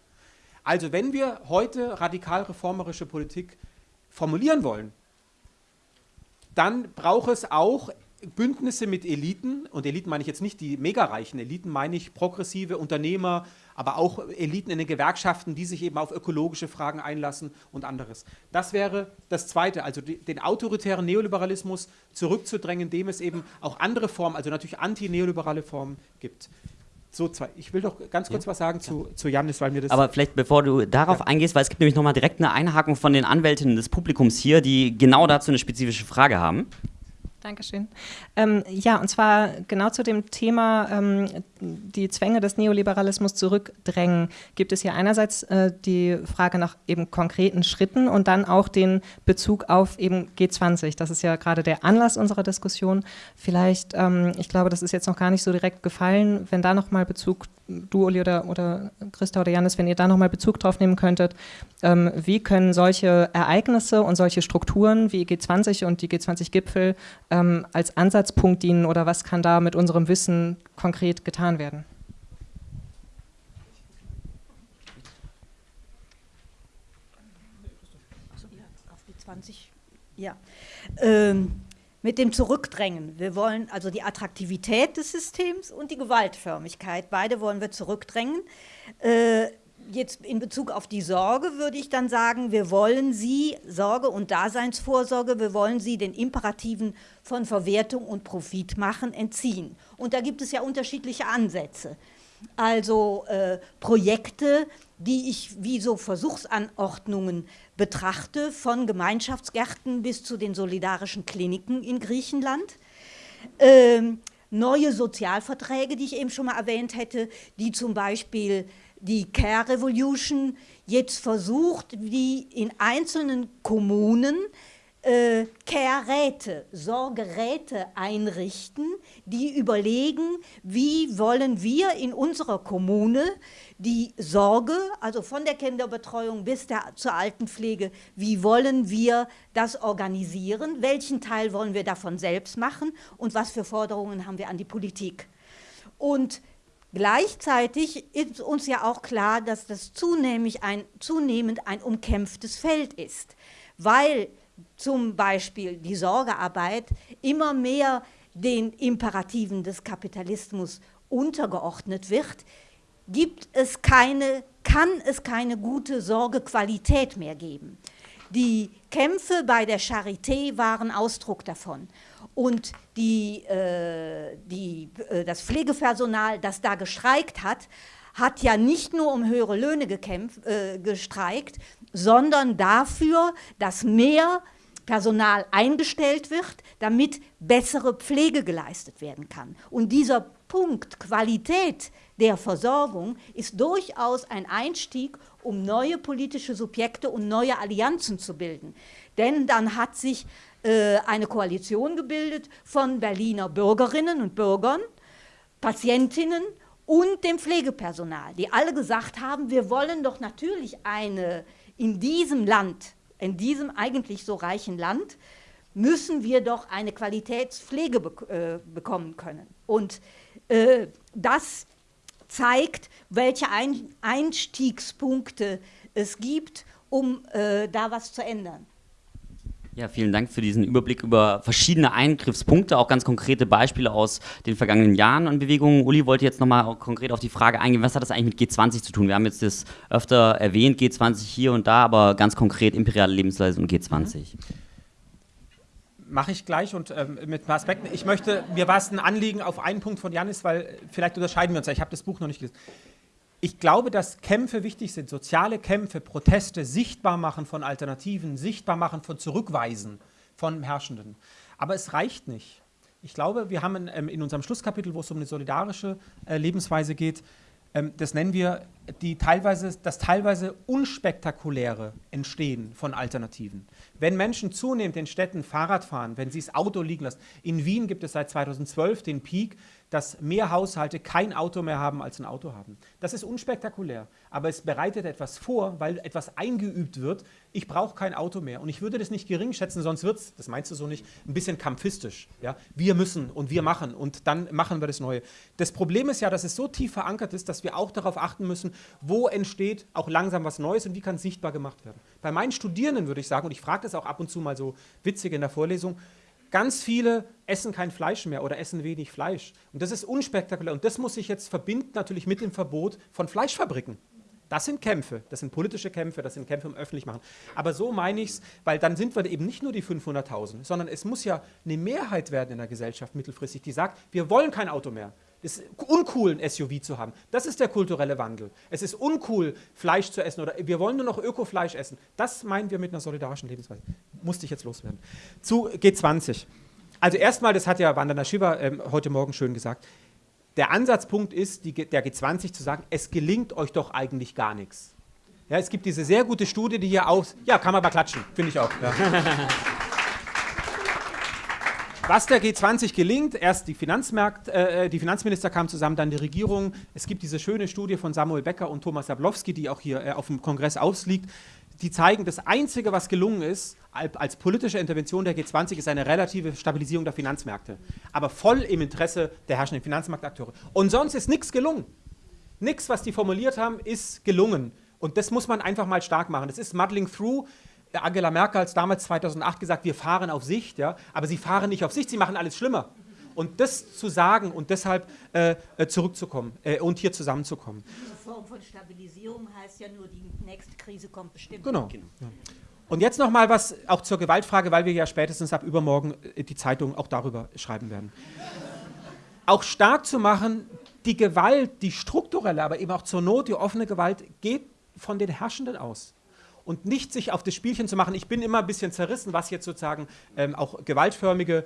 Also wenn wir heute radikal reformerische Politik formulieren wollen, dann braucht es auch Bündnisse mit Eliten, und Eliten meine ich jetzt nicht die megareichen Eliten, meine ich progressive Unternehmer, aber auch Eliten in den Gewerkschaften, die sich eben auf ökologische Fragen einlassen und anderes. Das wäre das Zweite, also die, den autoritären Neoliberalismus zurückzudrängen, dem es eben auch andere Formen, also natürlich anti-neoliberale Formen gibt. So, zwei. Ich will doch ganz kurz ja, was sagen zu, zu Janis, weil mir das. Aber vielleicht bevor du darauf ja. eingehst, weil es gibt nämlich nochmal direkt eine Einhaken von den Anwältinnen des Publikums hier, die genau dazu eine spezifische Frage haben. Dankeschön. Ähm, ja, und zwar genau zu dem Thema ähm, die Zwänge des Neoliberalismus zurückdrängen, gibt es hier einerseits äh, die Frage nach eben konkreten Schritten und dann auch den Bezug auf eben G20. Das ist ja gerade der Anlass unserer Diskussion. Vielleicht, ähm, ich glaube, das ist jetzt noch gar nicht so direkt gefallen, wenn da nochmal Bezug du, Uli oder, oder Christa oder Janis, wenn ihr da nochmal Bezug drauf nehmen könntet, ähm, wie können solche Ereignisse und solche Strukturen wie G20 und die G20-Gipfel ähm, als Ansatzpunkt dienen oder was kann da mit unserem Wissen konkret getan werden? Auf G20, ja. Ähm, mit dem Zurückdrängen. Wir wollen also die Attraktivität des Systems und die Gewaltförmigkeit. Beide wollen wir zurückdrängen. Äh, jetzt in Bezug auf die Sorge würde ich dann sagen, wir wollen sie, Sorge und Daseinsvorsorge, wir wollen sie den Imperativen von Verwertung und Profit machen entziehen. Und da gibt es ja unterschiedliche Ansätze. Also äh, Projekte, die ich wie so Versuchsanordnungen betrachte, von Gemeinschaftsgärten bis zu den solidarischen Kliniken in Griechenland. Ähm, neue Sozialverträge, die ich eben schon mal erwähnt hätte, die zum Beispiel die Care Revolution jetzt versucht, die in einzelnen Kommunen äh, Care-Räte, Sorgeräte einrichten, die überlegen, wie wollen wir in unserer Kommune die Sorge, also von der Kinderbetreuung bis der, zur Altenpflege, wie wollen wir das organisieren, welchen Teil wollen wir davon selbst machen und was für Forderungen haben wir an die Politik. Und Gleichzeitig ist uns ja auch klar, dass das zunehmend ein, zunehmend ein umkämpftes Feld ist, weil zum Beispiel die Sorgearbeit immer mehr den Imperativen des Kapitalismus untergeordnet wird, gibt es keine, kann es keine gute Sorgequalität mehr geben. Die Kämpfe bei der Charité waren Ausdruck davon. Und die, äh, die, äh, das Pflegepersonal, das da gestreikt hat, hat ja nicht nur um höhere Löhne gekämpft, äh, gestreikt, sondern dafür, dass mehr Personal eingestellt wird, damit bessere Pflege geleistet werden kann. Und dieser Punkt Qualität der Versorgung ist durchaus ein Einstieg, um neue politische Subjekte und neue Allianzen zu bilden. Denn dann hat sich äh, eine Koalition gebildet von Berliner Bürgerinnen und Bürgern, Patientinnen und dem Pflegepersonal, die alle gesagt haben, wir wollen doch natürlich eine in diesem Land in diesem eigentlich so reichen Land müssen wir doch eine Qualitätspflege be äh, bekommen können. Und äh, das zeigt, welche Ein Einstiegspunkte es gibt, um äh, da was zu ändern. Ja, vielen Dank für diesen Überblick über verschiedene Eingriffspunkte, auch ganz konkrete Beispiele aus den vergangenen Jahren an Bewegungen. Uli wollte jetzt nochmal konkret auf die Frage eingehen, was hat das eigentlich mit G20 zu tun? Wir haben jetzt das öfter erwähnt, G20 hier und da, aber ganz konkret imperiale Lebensweise und G20. Mache ich gleich und ähm, mit ein paar Aspekten. Ich möchte, mir war es ein Anliegen auf einen Punkt von Janis, weil vielleicht unterscheiden wir uns ja. Ich habe das Buch noch nicht gelesen. Ich glaube, dass Kämpfe wichtig sind, soziale Kämpfe, Proteste, sichtbar machen von Alternativen, sichtbar machen von Zurückweisen von Herrschenden. Aber es reicht nicht. Ich glaube, wir haben in, ähm, in unserem Schlusskapitel, wo es um eine solidarische äh, Lebensweise geht, ähm, das nennen wir die teilweise, das teilweise unspektakuläre Entstehen von Alternativen. Wenn Menschen zunehmend in Städten Fahrrad fahren, wenn sie das Auto liegen lassen, in Wien gibt es seit 2012 den Peak, dass mehr Haushalte kein Auto mehr haben als ein Auto haben. Das ist unspektakulär, aber es bereitet etwas vor, weil etwas eingeübt wird. Ich brauche kein Auto mehr und ich würde das nicht gering schätzen, sonst wird es, das meinst du so nicht, ein bisschen kampfistisch. Ja? Wir müssen und wir machen und dann machen wir das Neue. Das Problem ist ja, dass es so tief verankert ist, dass wir auch darauf achten müssen, wo entsteht auch langsam was Neues und wie kann es sichtbar gemacht werden. Bei meinen Studierenden würde ich sagen, und ich frage das auch ab und zu mal so witzig in der Vorlesung, Ganz viele essen kein Fleisch mehr oder essen wenig Fleisch. Und das ist unspektakulär. Und das muss sich jetzt verbinden natürlich mit dem Verbot von Fleischfabriken. Das sind Kämpfe, das sind politische Kämpfe, das sind Kämpfe um öffentlich machen. Aber so meine ich es, weil dann sind wir eben nicht nur die 500.000, sondern es muss ja eine Mehrheit werden in der Gesellschaft mittelfristig, die sagt, wir wollen kein Auto mehr. Ist uncool, ein SUV zu haben. Das ist der kulturelle Wandel. Es ist uncool, Fleisch zu essen oder wir wollen nur noch Ökofleisch essen. Das meinen wir mit einer solidarischen Lebensweise. Musste ich jetzt loswerden. Zu G20. Also erstmal, das hat ja Vandana Shiva ähm, heute Morgen schön gesagt, der Ansatzpunkt ist, die, der G20 zu sagen, es gelingt euch doch eigentlich gar nichts. Ja, es gibt diese sehr gute Studie, die hier aus... Ja, kann man aber klatschen, finde ich auch. Ja. Was der G20 gelingt, erst die, Finanzmarkt, äh, die Finanzminister kamen zusammen, dann die Regierung. Es gibt diese schöne Studie von Samuel Becker und Thomas Jablowski, die auch hier äh, auf dem Kongress ausliegt. Die zeigen, das Einzige, was gelungen ist, als politische Intervention der G20, ist eine relative Stabilisierung der Finanzmärkte. Aber voll im Interesse der herrschenden Finanzmarktakteure. Und sonst ist nichts gelungen. Nichts, was die formuliert haben, ist gelungen. Und das muss man einfach mal stark machen. Das ist Muddling Through. Angela Merkel hat damals 2008 gesagt, wir fahren auf Sicht, ja, aber sie fahren nicht auf Sicht, sie machen alles schlimmer. Und das zu sagen und deshalb äh, äh, zurückzukommen äh, und hier zusammenzukommen. Diese Form von Stabilisierung heißt ja nur, die nächste Krise kommt bestimmt. Genau. genau. Ja. Und jetzt noch mal was auch zur Gewaltfrage, weil wir ja spätestens ab übermorgen äh, die Zeitung auch darüber schreiben werden. auch stark zu machen, die Gewalt, die strukturelle, aber eben auch zur Not die offene Gewalt geht von den Herrschenden aus und nicht sich auf das Spielchen zu machen. Ich bin immer ein bisschen zerrissen, was jetzt sozusagen ähm, auch gewaltförmige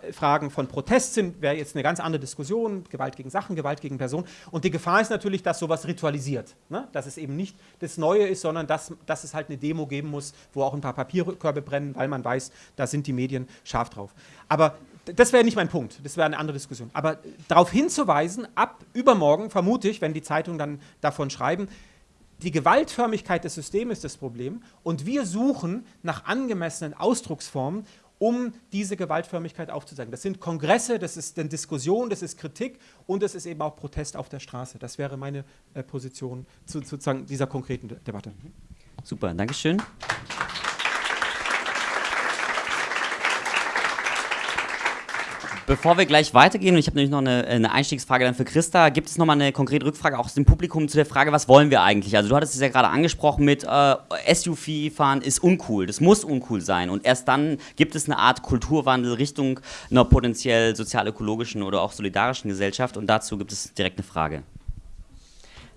äh, Fragen von Protest sind, wäre jetzt eine ganz andere Diskussion, Gewalt gegen Sachen, Gewalt gegen Personen. Und die Gefahr ist natürlich, dass sowas ritualisiert, ne? dass es eben nicht das Neue ist, sondern dass, dass es halt eine Demo geben muss, wo auch ein paar Papierkörbe brennen, weil man weiß, da sind die Medien scharf drauf. Aber das wäre nicht mein Punkt, das wäre eine andere Diskussion. Aber darauf hinzuweisen, ab übermorgen, vermute ich, wenn die Zeitungen dann davon schreiben, die Gewaltförmigkeit des Systems ist das Problem und wir suchen nach angemessenen Ausdrucksformen, um diese Gewaltförmigkeit aufzuzeigen. Das sind Kongresse, das ist eine Diskussion, das ist Kritik und es ist eben auch Protest auf der Straße. Das wäre meine äh, Position zu, zu dieser konkreten De Debatte. Super, Dankeschön. Bevor wir gleich weitergehen, und ich habe nämlich noch eine, eine, Einstiegsfrage dann für Christa, gibt es nochmal eine konkrete Rückfrage auch aus dem Publikum zu der Frage, was wollen wir eigentlich? Also du hattest es ja gerade angesprochen mit äh, SUV-Fahren ist uncool, das muss uncool sein und erst dann gibt es eine Art Kulturwandel Richtung einer potenziell sozial-ökologischen oder auch solidarischen Gesellschaft und dazu gibt es direkt eine Frage.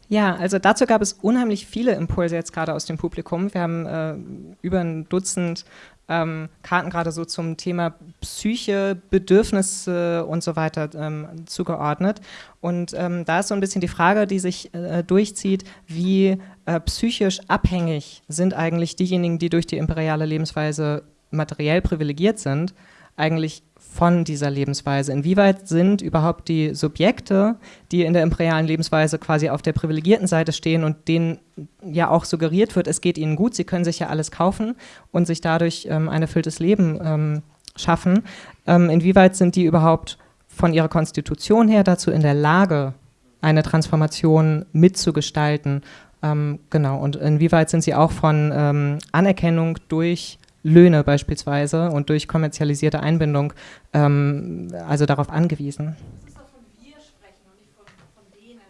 Ja, also dazu gab es unheimlich viele Impulse jetzt gerade aus dem Publikum. Wir haben äh, über ein Dutzend ähm, Karten gerade so zum Thema Psyche, Bedürfnisse und so weiter ähm, zugeordnet. Und ähm, da ist so ein bisschen die Frage, die sich äh, durchzieht, wie äh, psychisch abhängig sind eigentlich diejenigen, die durch die imperiale Lebensweise materiell privilegiert sind, eigentlich von dieser Lebensweise? Inwieweit sind überhaupt die Subjekte, die in der imperialen Lebensweise quasi auf der privilegierten Seite stehen und denen ja auch suggeriert wird, es geht ihnen gut, sie können sich ja alles kaufen und sich dadurch ähm, ein erfülltes Leben ähm, schaffen, ähm, inwieweit sind die überhaupt von ihrer Konstitution her dazu in der Lage, eine Transformation mitzugestalten? Ähm, genau, und inwieweit sind sie auch von ähm, Anerkennung durch Löhne beispielsweise und durch kommerzialisierte Einbindung ähm, also darauf angewiesen. Das ist doch von wir sprechen und nicht von, von denen.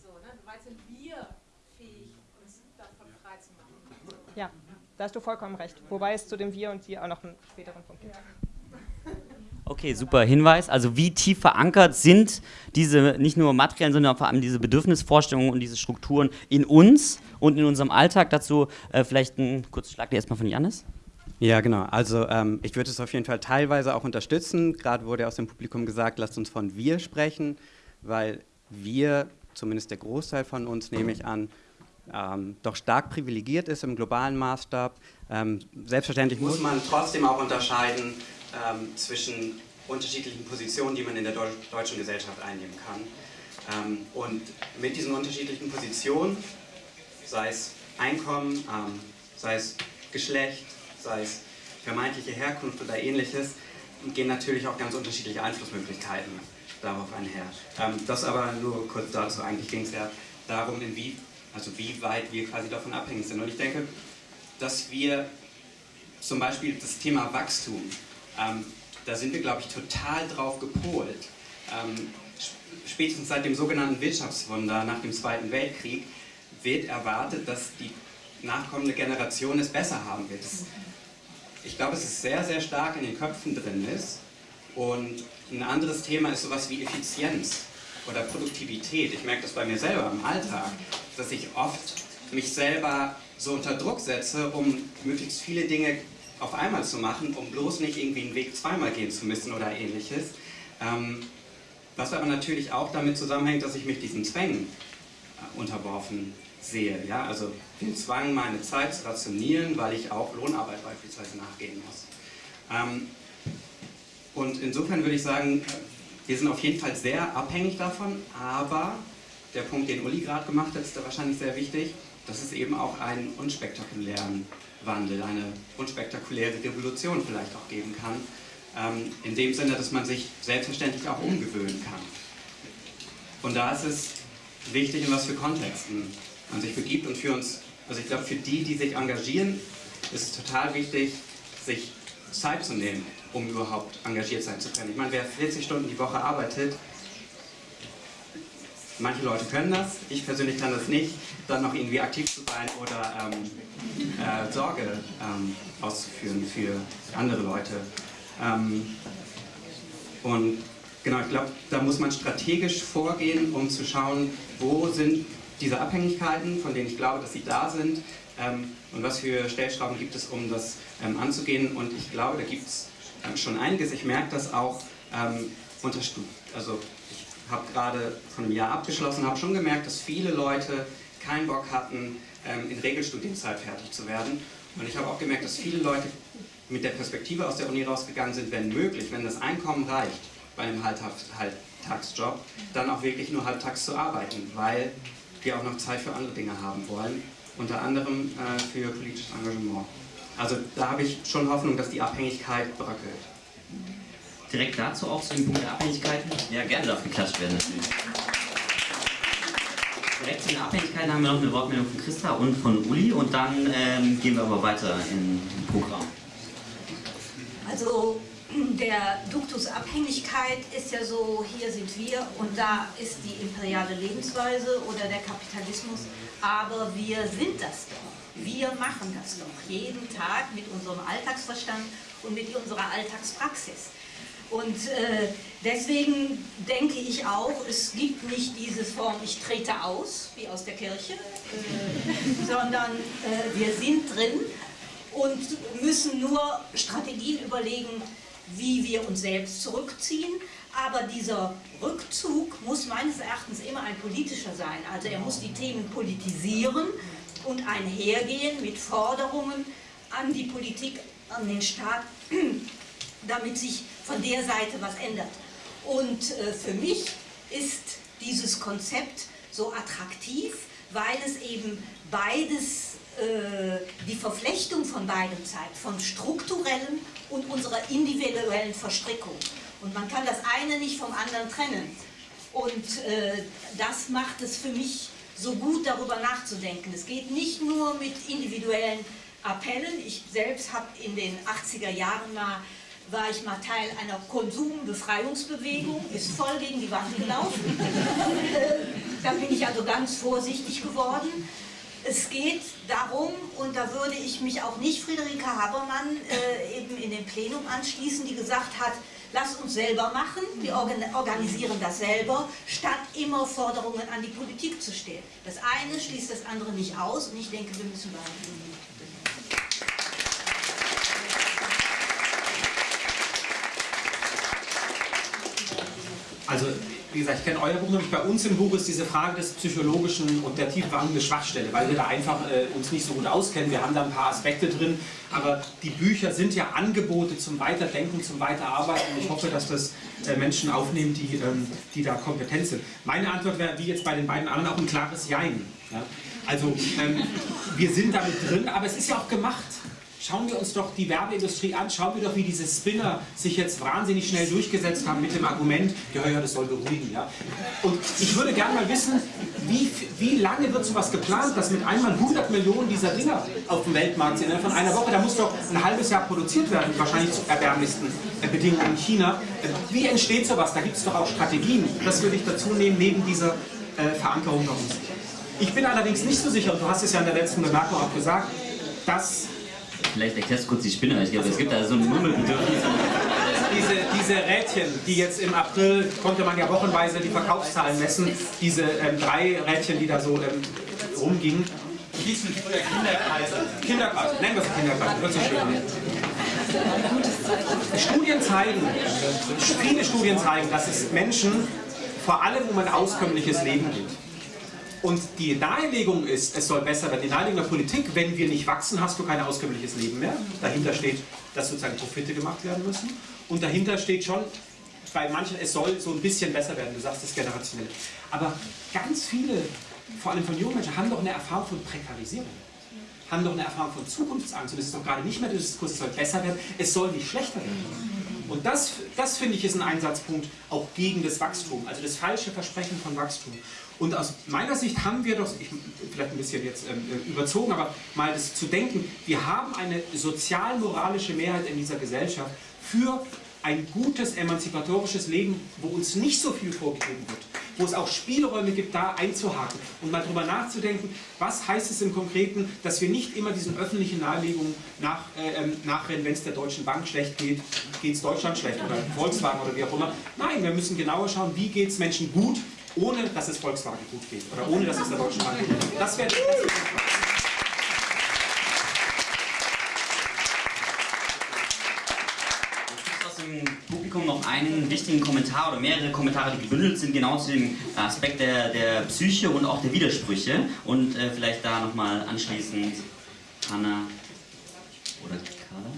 So, ne? Weil sind wir fähig, uns davon frei zu machen. Ja, da hast du vollkommen recht. Wobei es zu dem Wir und die auch noch einen späteren Punkt gibt. Okay, super Hinweis. Also wie tief verankert sind diese nicht nur materiellen, sondern vor allem diese Bedürfnisvorstellungen und diese Strukturen in uns und in unserem Alltag. Dazu äh, vielleicht ein kurzes Schlag erstmal von Janis. Ja, genau. Also ähm, ich würde es auf jeden Fall teilweise auch unterstützen. Gerade wurde aus dem Publikum gesagt, lasst uns von wir sprechen, weil wir, zumindest der Großteil von uns, nehme ich an, ähm, doch stark privilegiert ist im globalen Maßstab. Ähm, selbstverständlich muss man trotzdem auch unterscheiden ähm, zwischen unterschiedlichen Positionen, die man in der Deu deutschen Gesellschaft einnehmen kann. Ähm, und mit diesen unterschiedlichen Positionen, sei es Einkommen, ähm, sei es Geschlecht, sei es vermeintliche Herkunft oder ähnliches, gehen natürlich auch ganz unterschiedliche Einflussmöglichkeiten darauf einher. Ähm, das aber nur kurz dazu, eigentlich ging es ja darum, inwie, also wie weit wir quasi davon abhängig sind. Und ich denke, dass wir zum Beispiel das Thema Wachstum, ähm, da sind wir, glaube ich, total drauf gepolt. Ähm, spätestens seit dem sogenannten Wirtschaftswunder nach dem Zweiten Weltkrieg wird erwartet, dass die nachkommende Generation es besser haben wird. Das, ich glaube, es ist sehr, sehr stark in den Köpfen drin ist. Und ein anderes Thema ist sowas wie Effizienz oder Produktivität. Ich merke das bei mir selber im Alltag, dass ich oft mich selber so unter Druck setze, um möglichst viele Dinge auf einmal zu machen, um bloß nicht irgendwie einen Weg zweimal gehen zu müssen oder ähnliches. Ähm, was aber natürlich auch damit zusammenhängt, dass ich mich diesen Zwängen äh, unterworfen sehe. Ja? Also den Zwang, meine Zeit zu rationieren, weil ich auch Lohnarbeit beispielsweise nachgehen muss. Ähm, und insofern würde ich sagen, wir sind auf jeden Fall sehr abhängig davon, aber der Punkt, den Uli gerade gemacht hat, ist da wahrscheinlich sehr wichtig, dass es eben auch einen unspektakulären Wandel, eine unspektakuläre Revolution vielleicht auch geben kann, ähm, in dem Sinne, dass man sich selbstverständlich auch umgewöhnen kann. Und da ist es wichtig, in was für Kontexten man sich begibt und für uns, also ich glaube, für die, die sich engagieren, ist es total wichtig, sich Zeit zu nehmen, um überhaupt engagiert sein zu können. Ich meine, wer 40 Stunden die Woche arbeitet, manche Leute können das, ich persönlich kann das nicht, dann noch irgendwie aktiv zu sein oder ähm, äh, Sorge ähm, auszuführen für andere Leute. Ähm, und genau, ich glaube, da muss man strategisch vorgehen, um zu schauen, wo sind diese Abhängigkeiten, von denen ich glaube, dass sie da sind, ähm, und was für Stellschrauben gibt es, um das ähm, anzugehen. Und ich glaube, da gibt es ähm, schon einiges. Ich merke das auch ähm, unter Studien. Also ich habe gerade von einem Jahr abgeschlossen, habe schon gemerkt, dass viele Leute keinen Bock hatten, ähm, in Regelstudienzeit fertig zu werden. Und ich habe auch gemerkt, dass viele Leute mit der Perspektive aus der Uni rausgegangen sind, wenn möglich, wenn das Einkommen reicht bei einem Halbtagsjob, dann auch wirklich nur halbtags zu arbeiten, weil wir auch noch Zeit für andere Dinge haben wollen, unter anderem äh, für politisches Engagement. Also da habe ich schon Hoffnung, dass die Abhängigkeit bröckelt. Direkt dazu auch zu dem Punkt der Abhängigkeiten? Ja, gerne darf geklatscht werden natürlich. Direkt zu den Abhängigkeiten haben wir noch eine Wortmeldung von Christa und von Uli und dann ähm, gehen wir aber weiter im Programm. Also der Duktus Abhängigkeit ist ja so, hier sind wir und da ist die imperiale Lebensweise oder der Kapitalismus, aber wir sind das doch. Wir machen das doch jeden Tag mit unserem Alltagsverstand und mit unserer Alltagspraxis. Und äh, deswegen denke ich auch, es gibt nicht diese Form, ich trete aus, wie aus der Kirche, äh, sondern äh, wir sind drin und müssen nur Strategien überlegen, wie wir uns selbst zurückziehen. Aber dieser Rückzug muss meines Erachtens immer ein politischer sein. Also er muss die Themen politisieren und einhergehen mit Forderungen an die Politik, an den Staat, damit sich von der Seite was ändert. Und äh, für mich ist dieses Konzept so attraktiv, weil es eben beides, äh, die Verflechtung von beidem zeigt, von strukturellen und unserer individuellen Verstrickung. Und man kann das eine nicht vom anderen trennen. Und äh, das macht es für mich so gut, darüber nachzudenken. Es geht nicht nur mit individuellen Appellen. Ich selbst habe in den 80er Jahren mal war ich mal Teil einer Konsumbefreiungsbewegung, ist voll gegen die Wand gelaufen. da bin ich also ganz vorsichtig geworden. Es geht darum, und da würde ich mich auch nicht Friederike Habermann äh, eben in dem Plenum anschließen, die gesagt hat, Lass uns selber machen, wir organisieren das selber, statt immer Forderungen an die Politik zu stellen. Das eine schließt das andere nicht aus und ich denke, wir müssen beide Also, wie gesagt, ich kenne euer Buch nämlich. Bei uns im Buch ist diese Frage des Psychologischen und der tiefgehenden Schwachstelle, weil wir da einfach äh, uns nicht so gut auskennen. Wir haben da ein paar Aspekte drin, aber die Bücher sind ja Angebote zum Weiterdenken, zum Weiterarbeiten. Und ich hoffe, dass das äh, Menschen aufnehmen, die, ähm, die da kompetent sind. Meine Antwort wäre, wie jetzt bei den beiden anderen, auch ein klares Jein. Ja? Also, ähm, wir sind damit drin, aber es ist ja auch gemacht. Schauen wir uns doch die Werbeindustrie an, schauen wir doch, wie diese Spinner sich jetzt wahnsinnig schnell durchgesetzt haben mit dem Argument, ja, ja, das soll beruhigen. Ja. Und ich würde gerne mal wissen, wie, wie lange wird sowas geplant, dass mit einmal 100 Millionen dieser Dinger auf dem Weltmarkt sind? Von einer Woche, da muss doch ein halbes Jahr produziert werden, wahrscheinlich zu erbärmlichsten äh, Bedingungen in China. Äh, wie entsteht sowas? Da gibt es doch auch Strategien. Das würde ich dazu nehmen, neben dieser äh, Verankerung bei uns. Ich bin allerdings nicht so sicher, und du hast es ja in der letzten Bemerkung auch gesagt, dass Vielleicht erklärst du kurz die Spinne. Ich glaube, es gibt da so ein Murmelbedürfnis. Diese, diese Rädchen, die jetzt im April, konnte man ja wochenweise die Verkaufszahlen messen, diese ähm, drei Rädchen, die da so ähm, rumgingen. Hießen früher Kinderkreise. Kinderkreise, nennen wir es Kinderkreise, hört sich schön. Studien zeigen, viele Studien zeigen, dass es Menschen vor allem um ein auskömmliches Leben geht. Und die Nahelegung ist, es soll besser werden. Die Nahelegung der Politik, wenn wir nicht wachsen, hast du kein auskömmliches Leben mehr. Dahinter steht, dass sozusagen Profite gemacht werden müssen. Und dahinter steht schon, bei manchen, es soll so ein bisschen besser werden. Du sagst das generationell. Aber ganz viele, vor allem von jungen Menschen, haben doch eine Erfahrung von Prekarisierung. Haben doch eine Erfahrung von Zukunftsangst. Und es ist doch gerade nicht mehr der Diskurs, es soll besser werden, es soll nicht schlechter werden. Und das, das finde ich ist ein Einsatzpunkt auch gegen das Wachstum, also das falsche Versprechen von Wachstum. Und aus meiner Sicht haben wir doch, ich, vielleicht ein bisschen jetzt ähm, äh, überzogen, aber mal das zu denken, wir haben eine sozial-moralische Mehrheit in dieser Gesellschaft für ein gutes emanzipatorisches Leben, wo uns nicht so viel vorgegeben wird, wo es auch Spielräume gibt, da einzuhaken und mal drüber nachzudenken, was heißt es im Konkreten, dass wir nicht immer diesen öffentlichen Nahelegungen nach, äh, ähm, nachrennen, wenn es der Deutschen Bank schlecht geht, geht es Deutschland schlecht oder Volkswagen oder wie auch immer. Nein, wir müssen genauer schauen, wie geht es Menschen gut, ohne dass es Volkswagen gut geht oder ohne dass es der Deutschen Bank gut geht. Das wäre aus dem Publikum noch einen wichtigen Kommentar oder mehrere Kommentare, die gebündelt sind, genau zu dem Aspekt der, der Psyche und auch der Widersprüche. Und äh, vielleicht da nochmal anschließend Hanna oder Carla.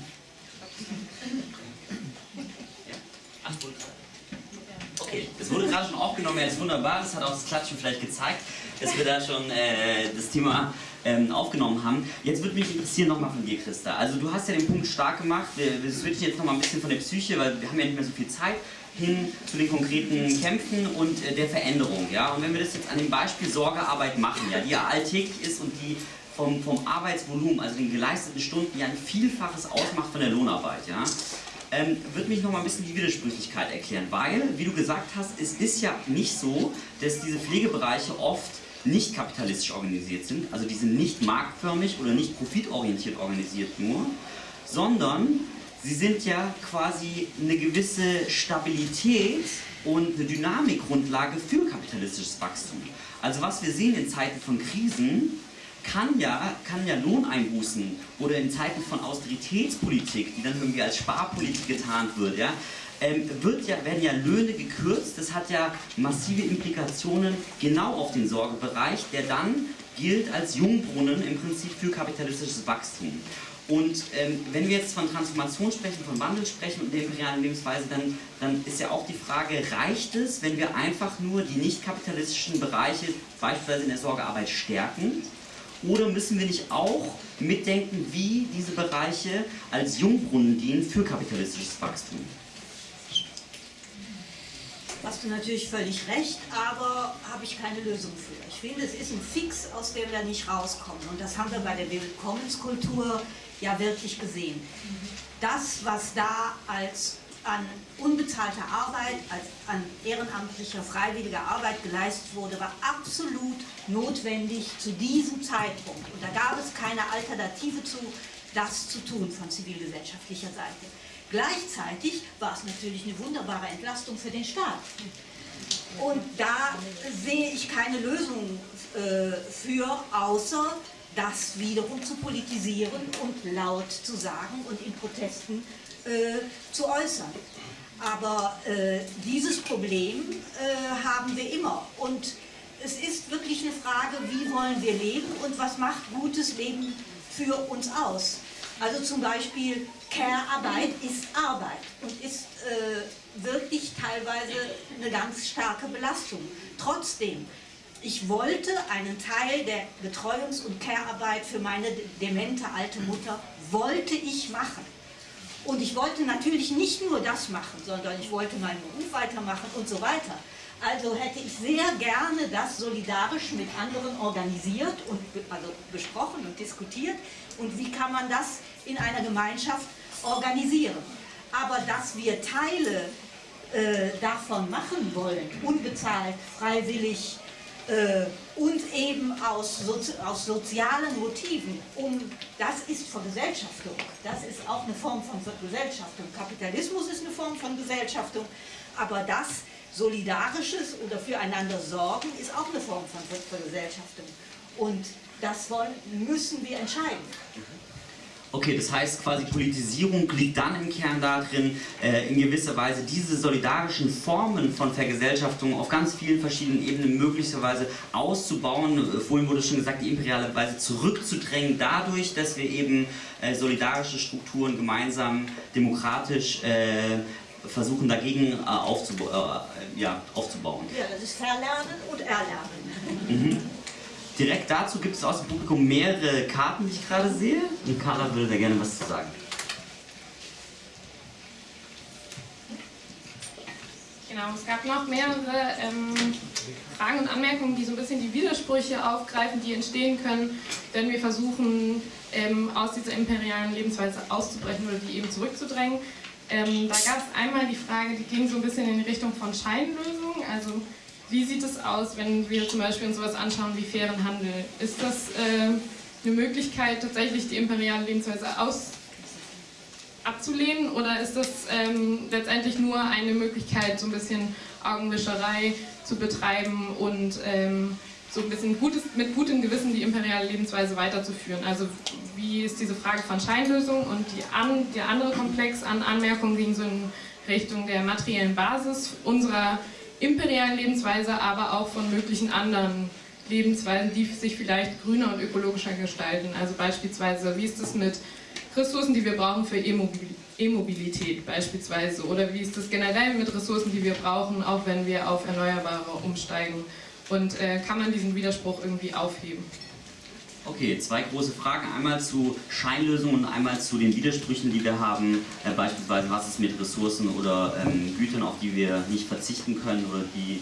Okay, das wurde gerade schon aufgenommen, ja, ist wunderbar, das hat auch das Klatschen vielleicht gezeigt, dass wir da schon äh, das Thema ähm, aufgenommen haben. Jetzt würde mich interessieren nochmal von dir, Christa. Also du hast ja den Punkt stark gemacht, das würde ich jetzt nochmal ein bisschen von der Psyche, weil wir haben ja nicht mehr so viel Zeit, hin zu den konkreten Kämpfen und äh, der Veränderung. Ja? Und wenn wir das jetzt an dem Beispiel Sorgearbeit machen, ja, die ja alltäglich ist und die vom, vom Arbeitsvolumen, also den geleisteten Stunden, ja ein Vielfaches ausmacht von der Lohnarbeit. Ja? Ähm, wird mich noch mal ein bisschen die Widersprüchlichkeit erklären, weil, wie du gesagt hast, es ist ja nicht so, dass diese Pflegebereiche oft nicht kapitalistisch organisiert sind, also die sind nicht marktförmig oder nicht profitorientiert organisiert nur, sondern sie sind ja quasi eine gewisse Stabilität und eine Dynamikgrundlage für kapitalistisches Wachstum. Also was wir sehen in Zeiten von Krisen, kann ja, kann ja Lohneinbußen oder in Zeiten von Austeritätspolitik, die dann irgendwie als Sparpolitik getarnt wird, ja, ähm, wird ja, werden ja Löhne gekürzt. Das hat ja massive Implikationen genau auf den Sorgebereich, der dann gilt als Jungbrunnen im Prinzip für kapitalistisches Wachstum. Und ähm, wenn wir jetzt von Transformation sprechen, von Wandel sprechen und der imperialen Lebensweise, dann, dann ist ja auch die Frage, reicht es, wenn wir einfach nur die nicht kapitalistischen Bereiche, beispielsweise in der Sorgearbeit, stärken? Oder müssen wir nicht auch mitdenken, wie diese Bereiche als Jungbrunnen dienen für kapitalistisches Wachstum? Hast du natürlich völlig recht, aber habe ich keine Lösung für. Ich finde, es ist ein Fix, aus dem wir nicht rauskommen. Und das haben wir bei der Willkommenskultur ja wirklich gesehen. Das, was da als an unbezahlter Arbeit, als an ehrenamtlicher, freiwilliger Arbeit geleistet wurde, war absolut notwendig zu diesem Zeitpunkt. Und da gab es keine Alternative zu, das zu tun von zivilgesellschaftlicher Seite. Gleichzeitig war es natürlich eine wunderbare Entlastung für den Staat. Und da sehe ich keine Lösung äh, für, außer das wiederum zu politisieren und laut zu sagen und in Protesten äh, zu äußern. Aber äh, dieses Problem äh, haben wir immer. Und es ist wirklich eine Frage, wie wollen wir leben und was macht gutes Leben für uns aus. Also zum Beispiel Care-Arbeit ist Arbeit und ist äh, wirklich teilweise eine ganz starke Belastung. Trotzdem, ich wollte einen Teil der Betreuungs- und Care-Arbeit für meine demente alte Mutter, wollte ich machen. Und ich wollte natürlich nicht nur das machen, sondern ich wollte meinen Beruf weitermachen und so weiter. Also hätte ich sehr gerne das solidarisch mit anderen organisiert und also besprochen und diskutiert. Und wie kann man das in einer Gemeinschaft organisieren? Aber dass wir Teile äh, davon machen wollen, unbezahlt, freiwillig äh, und eben aus, aus sozialen Motiven, um, das ist Vergesellschaftung. Das ist auch eine Form von Gesellschaftung. Kapitalismus ist eine Form von Gesellschaftung, aber das Solidarisches oder füreinander sorgen ist auch eine Form von Vergesellschaftung. Und das wollen, müssen wir entscheiden. Okay, das heißt quasi Politisierung liegt dann im Kern darin, äh, in gewisser Weise diese solidarischen Formen von Vergesellschaftung auf ganz vielen verschiedenen Ebenen möglicherweise auszubauen. Äh, vorhin wurde schon gesagt, die imperiale Weise zurückzudrängen, dadurch, dass wir eben äh, solidarische Strukturen gemeinsam demokratisch äh, versuchen dagegen äh, aufzub äh, ja, aufzubauen. Ja, das ist Verlernen und Erlernen. Mhm. Direkt dazu gibt es aus dem Publikum mehrere Karten, die ich gerade sehe. Und Carla würde da gerne was zu sagen. Genau, es gab noch mehrere ähm, Fragen und Anmerkungen, die so ein bisschen die Widersprüche aufgreifen, die entstehen können, wenn wir versuchen, ähm, aus dieser imperialen Lebensweise auszubrechen oder die eben zurückzudrängen. Ähm, da gab es einmal die Frage, die ging so ein bisschen in die Richtung von Scheinlösungen. Also wie sieht es aus, wenn wir zum Beispiel uns sowas anschauen wie fairen Handel? Ist das äh, eine Möglichkeit, tatsächlich die imperiale Lebensweise aus abzulehnen oder ist das ähm, letztendlich nur eine Möglichkeit, so ein bisschen Augenwischerei zu betreiben und ähm, so ein bisschen gutes, mit gutem Gewissen die imperiale Lebensweise weiterzuführen. Also wie ist diese Frage von Scheinlösung und die an, der andere Komplex an Anmerkungen ging so in Richtung der materiellen Basis unserer imperialen Lebensweise, aber auch von möglichen anderen Lebensweisen, die sich vielleicht grüner und ökologischer gestalten. Also beispielsweise, wie ist es mit Ressourcen, die wir brauchen für E-Mobilität beispielsweise? Oder wie ist es generell mit Ressourcen, die wir brauchen, auch wenn wir auf Erneuerbare umsteigen? Und äh, kann man diesen Widerspruch irgendwie aufheben? Okay, zwei große Fragen. Einmal zu Scheinlösungen und einmal zu den Widersprüchen, die wir haben. Äh, beispielsweise, was ist mit Ressourcen oder ähm, Gütern, auf die wir nicht verzichten können oder die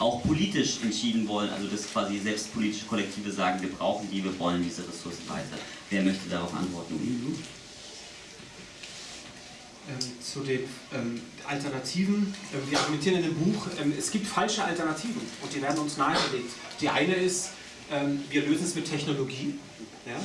auch politisch entschieden wollen, also dass quasi selbst politische Kollektive sagen, wir brauchen die, wir wollen diese Ressourcen weiter. Wer möchte darauf antworten? Ähm, zu den ähm, Alternativen. Ähm, wir argumentieren in dem Buch, ähm, es gibt falsche Alternativen und die werden uns nahegelegt. Die eine ist, wir lösen es mit Technologie. Ja?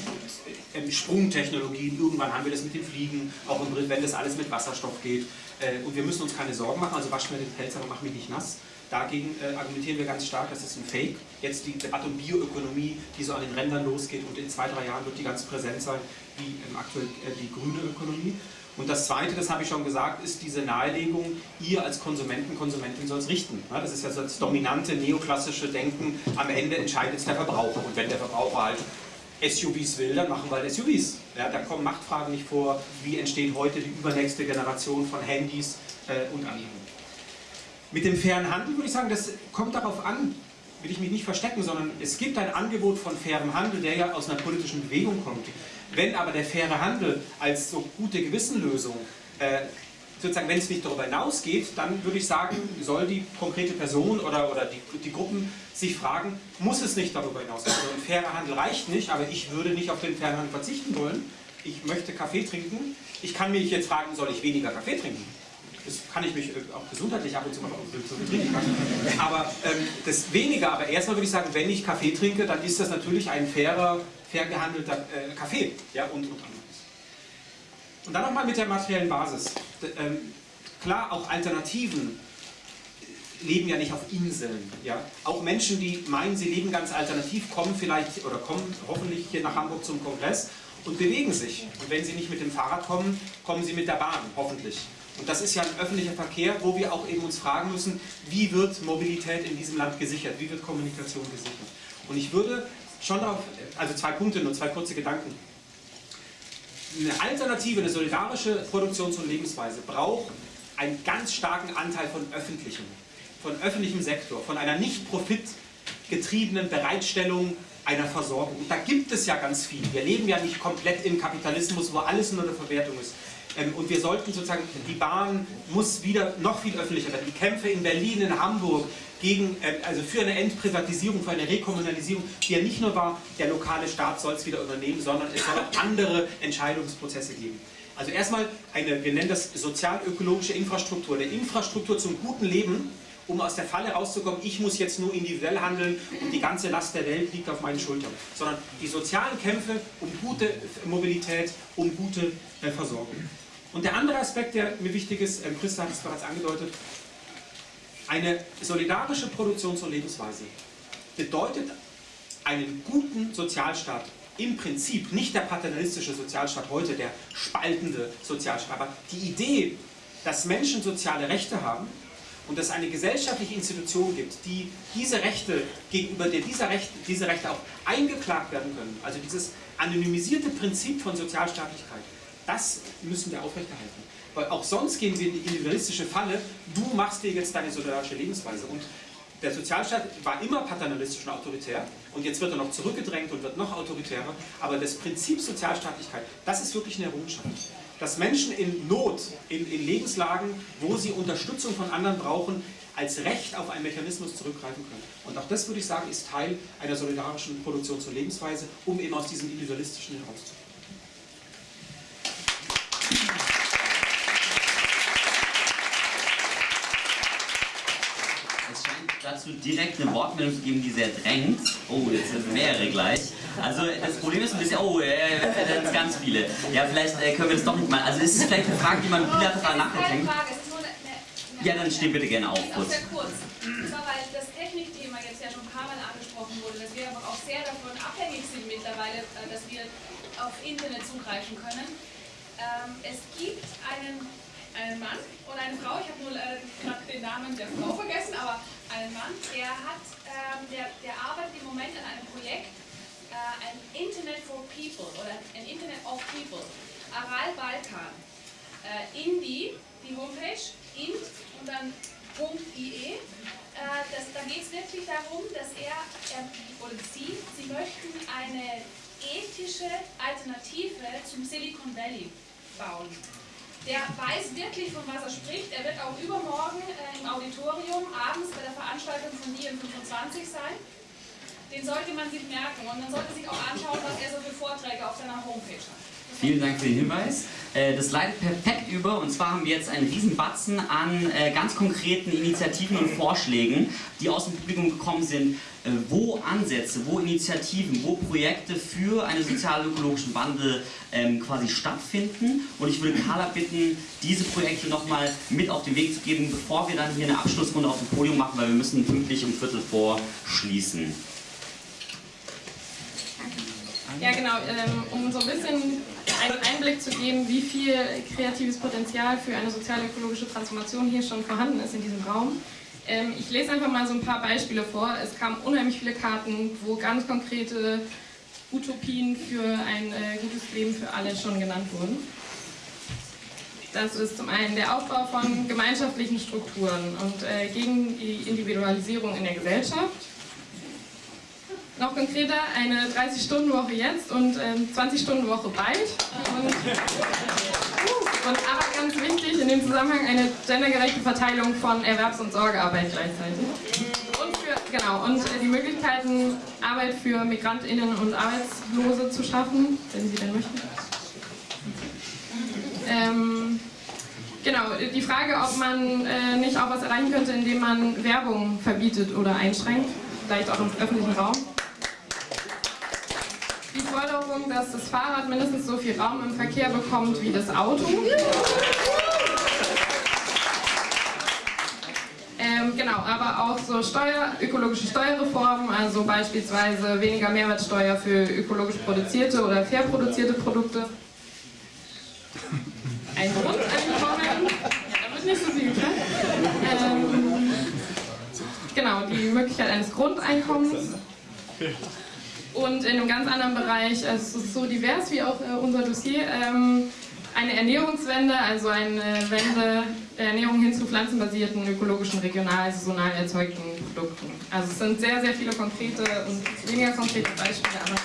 Ähm, Sprungtechnologien, irgendwann haben wir das mit dem Fliegen, auch im, wenn das alles mit Wasserstoff geht. Äh, und wir müssen uns keine Sorgen machen, also wasch mir den Pelz, aber mach mich nicht nass. Dagegen äh, argumentieren wir ganz stark, das ist ein Fake. Jetzt die Debatte um Bioökonomie, die so an den Rändern losgeht und in zwei, drei Jahren wird die ganz präsent sein, wie aktuell äh, die grüne Ökonomie. Und das Zweite, das habe ich schon gesagt, ist diese Nahelegung, ihr als Konsumenten, Konsumentin soll es richten. das ist ja so das dominante neoklassische Denken, am Ende entscheidet es der Verbraucher. Und wenn der Verbraucher halt SUVs will, dann machen wir halt SUVs. Ja, da kommen Machtfragen nicht vor, wie entsteht heute die übernächste Generation von Handys äh, und anderen. Mit dem fairen Handel würde ich sagen, das kommt darauf an, will ich mich nicht verstecken, sondern es gibt ein Angebot von fairem Handel, der ja aus einer politischen Bewegung kommt. Wenn aber der faire Handel als so gute Gewissenlösung äh, sozusagen, wenn es nicht darüber hinausgeht, dann würde ich sagen, soll die konkrete Person oder, oder die, die Gruppen sich fragen, muss es nicht darüber hinausgehen? Also ein fairer Handel reicht nicht, aber ich würde nicht auf den fairen Handel verzichten wollen. Ich möchte Kaffee trinken. Ich kann mich jetzt fragen, soll ich weniger Kaffee trinken? Das kann ich mich äh, auch gesundheitlich ab und zu mal trinken. Aber ähm, das weniger, aber erstmal würde ich sagen, wenn ich Kaffee trinke, dann ist das natürlich ein fairer fair gehandelter äh, Kaffee ja, und, und anderes. Und dann nochmal mit der materiellen Basis. D ähm, klar, auch Alternativen leben ja nicht auf Inseln. Ja? Auch Menschen, die meinen, sie leben ganz alternativ, kommen vielleicht oder kommen hoffentlich hier nach Hamburg zum Kongress und bewegen sich. Und wenn sie nicht mit dem Fahrrad kommen, kommen sie mit der Bahn, hoffentlich. Und das ist ja ein öffentlicher Verkehr, wo wir auch eben uns fragen müssen, wie wird Mobilität in diesem Land gesichert, wie wird Kommunikation gesichert. Und ich würde schon auf, also zwei Punkte, nur zwei kurze Gedanken. Eine alternative, eine solidarische Produktions- und Lebensweise braucht einen ganz starken Anteil von öffentlichem, von öffentlichem Sektor, von einer nicht profitgetriebenen Bereitstellung einer Versorgung. Und da gibt es ja ganz viel. Wir leben ja nicht komplett im Kapitalismus, wo alles nur eine Verwertung ist. Ähm, und wir sollten sozusagen, die Bahn muss wieder noch viel öffentlicher werden. Die Kämpfe in Berlin, in Hamburg, gegen, äh, also für eine Entprivatisierung, für eine Rekommunalisierung, die ja nicht nur war, der lokale Staat soll es wieder übernehmen, sondern es soll auch andere Entscheidungsprozesse geben. Also erstmal eine, wir nennen das sozial-ökologische Infrastruktur, eine Infrastruktur zum guten Leben, um aus der Falle rauszukommen, ich muss jetzt nur individuell handeln und die ganze Last der Welt liegt auf meinen Schultern. Sondern die sozialen Kämpfe um gute Mobilität, um gute äh, Versorgung. Und der andere Aspekt, der mir wichtig ist, äh, Christa hat es bereits angedeutet, eine solidarische Produktions- und Lebensweise bedeutet einen guten Sozialstaat im Prinzip, nicht der paternalistische Sozialstaat heute, der spaltende Sozialstaat, aber die Idee, dass Menschen soziale Rechte haben und dass es eine gesellschaftliche Institution gibt, die diese Rechte, gegenüber der diese Rechte, diese Rechte auch eingeklagt werden können, also dieses anonymisierte Prinzip von Sozialstaatlichkeit, das müssen wir aufrechterhalten. Weil auch sonst gehen wir in die individualistische Falle, du machst dir jetzt deine solidarische Lebensweise. Und der Sozialstaat war immer paternalistisch und autoritär und jetzt wird er noch zurückgedrängt und wird noch autoritärer. Aber das Prinzip Sozialstaatlichkeit, das ist wirklich eine Errungenschaft. Dass Menschen in Not, in, in Lebenslagen, wo sie Unterstützung von anderen brauchen, als Recht auf einen Mechanismus zurückgreifen können. Und auch das würde ich sagen, ist Teil einer solidarischen Produktions- und Lebensweise, um eben aus diesem individualistischen herauszukommen. Dazu direkt eine Wortmeldung zu geben, die sehr drängt. Oh, jetzt sind mehrere gleich. Also das Problem ist ein bisschen, oh, äh, das sind ganz viele. Ja, vielleicht äh, können wir das doch nicht mal. Also es ist vielleicht eine Frage, die man bilateral nachdenkt. Ja, dann steh bitte gerne auf. Kurz. Sehr kurz. Und zwar, weil das Technikthema jetzt ja schon ein paar Mal angesprochen wurde, dass wir aber auch sehr davon abhängig sind mittlerweile, äh, dass wir auf Internet zugreifen können. Ähm, es gibt einen einen Mann und eine Frau, ich habe nur äh, gerade den Namen der Frau vergessen, aber einen Mann, der hat, ähm, der, der arbeitet im Moment an einem Projekt, äh, ein Internet for People oder ein Internet of People, Aral Balkan. Äh, Indi, die Homepage, int und dann .ie. Äh, das, da geht es wirklich darum, dass er, er oder sie, sie möchten eine ethische Alternative zum Silicon Valley bauen. Der weiß wirklich, von was er spricht. Er wird auch übermorgen äh, im Auditorium abends bei der Veranstaltung von dm 25 sein. Den sollte man sich merken und man sollte sich auch anschauen, was er so für Vorträge auf seiner Homepage hat. Vielen Dank für den Hinweis. Äh, das leitet perfekt über und zwar haben wir jetzt einen riesen Batzen an äh, ganz konkreten Initiativen und Vorschlägen, die aus dem Publikum gekommen sind, äh, wo Ansätze, wo Initiativen, wo Projekte für einen sozial-ökologischen Wandel ähm, quasi stattfinden. Und ich würde Carla bitten, diese Projekte nochmal mit auf den Weg zu geben, bevor wir dann hier eine Abschlussrunde auf dem Podium machen, weil wir müssen pünktlich um Viertel vor schließen. Ja, genau, ähm, um so ein bisschen einen Einblick zu geben, wie viel kreatives Potenzial für eine sozial-ökologische Transformation hier schon vorhanden ist in diesem Raum. Ähm, ich lese einfach mal so ein paar Beispiele vor. Es kamen unheimlich viele Karten, wo ganz konkrete Utopien für ein äh, gutes Leben für alle schon genannt wurden. Das ist zum einen der Aufbau von gemeinschaftlichen Strukturen und äh, gegen die Individualisierung in der Gesellschaft. Noch konkreter, eine 30-Stunden-Woche jetzt und äh, 20-Stunden-Woche bald. Und, und, aber ganz wichtig in dem Zusammenhang eine gendergerechte Verteilung von Erwerbs- und Sorgearbeit gleichzeitig. Und, für, genau, und äh, die Möglichkeiten, Arbeit für MigrantInnen und Arbeitslose zu schaffen, wenn sie denn möchten. Ähm, genau, die Frage, ob man äh, nicht auch was erreichen könnte, indem man Werbung verbietet oder einschränkt, vielleicht auch im öffentlichen Raum. Die Forderung, dass das Fahrrad mindestens so viel Raum im Verkehr bekommt wie das Auto. Ähm, genau, aber auch so Steuer, ökologische Steuerreformen, also beispielsweise weniger Mehrwertsteuer für ökologisch produzierte oder fair produzierte Produkte. Ein Grundeinkommen, da wird nicht so viel getan. Ähm, genau, die Möglichkeit eines Grundeinkommens. Und in einem ganz anderen Bereich, also es ist so divers wie auch äh, unser Dossier, ähm, eine Ernährungswende, also eine Wende der Ernährung hin zu pflanzenbasierten, ökologischen, regional, saisonal erzeugten Produkten. Also es sind sehr, sehr viele konkrete und weniger konkrete Beispiele, aber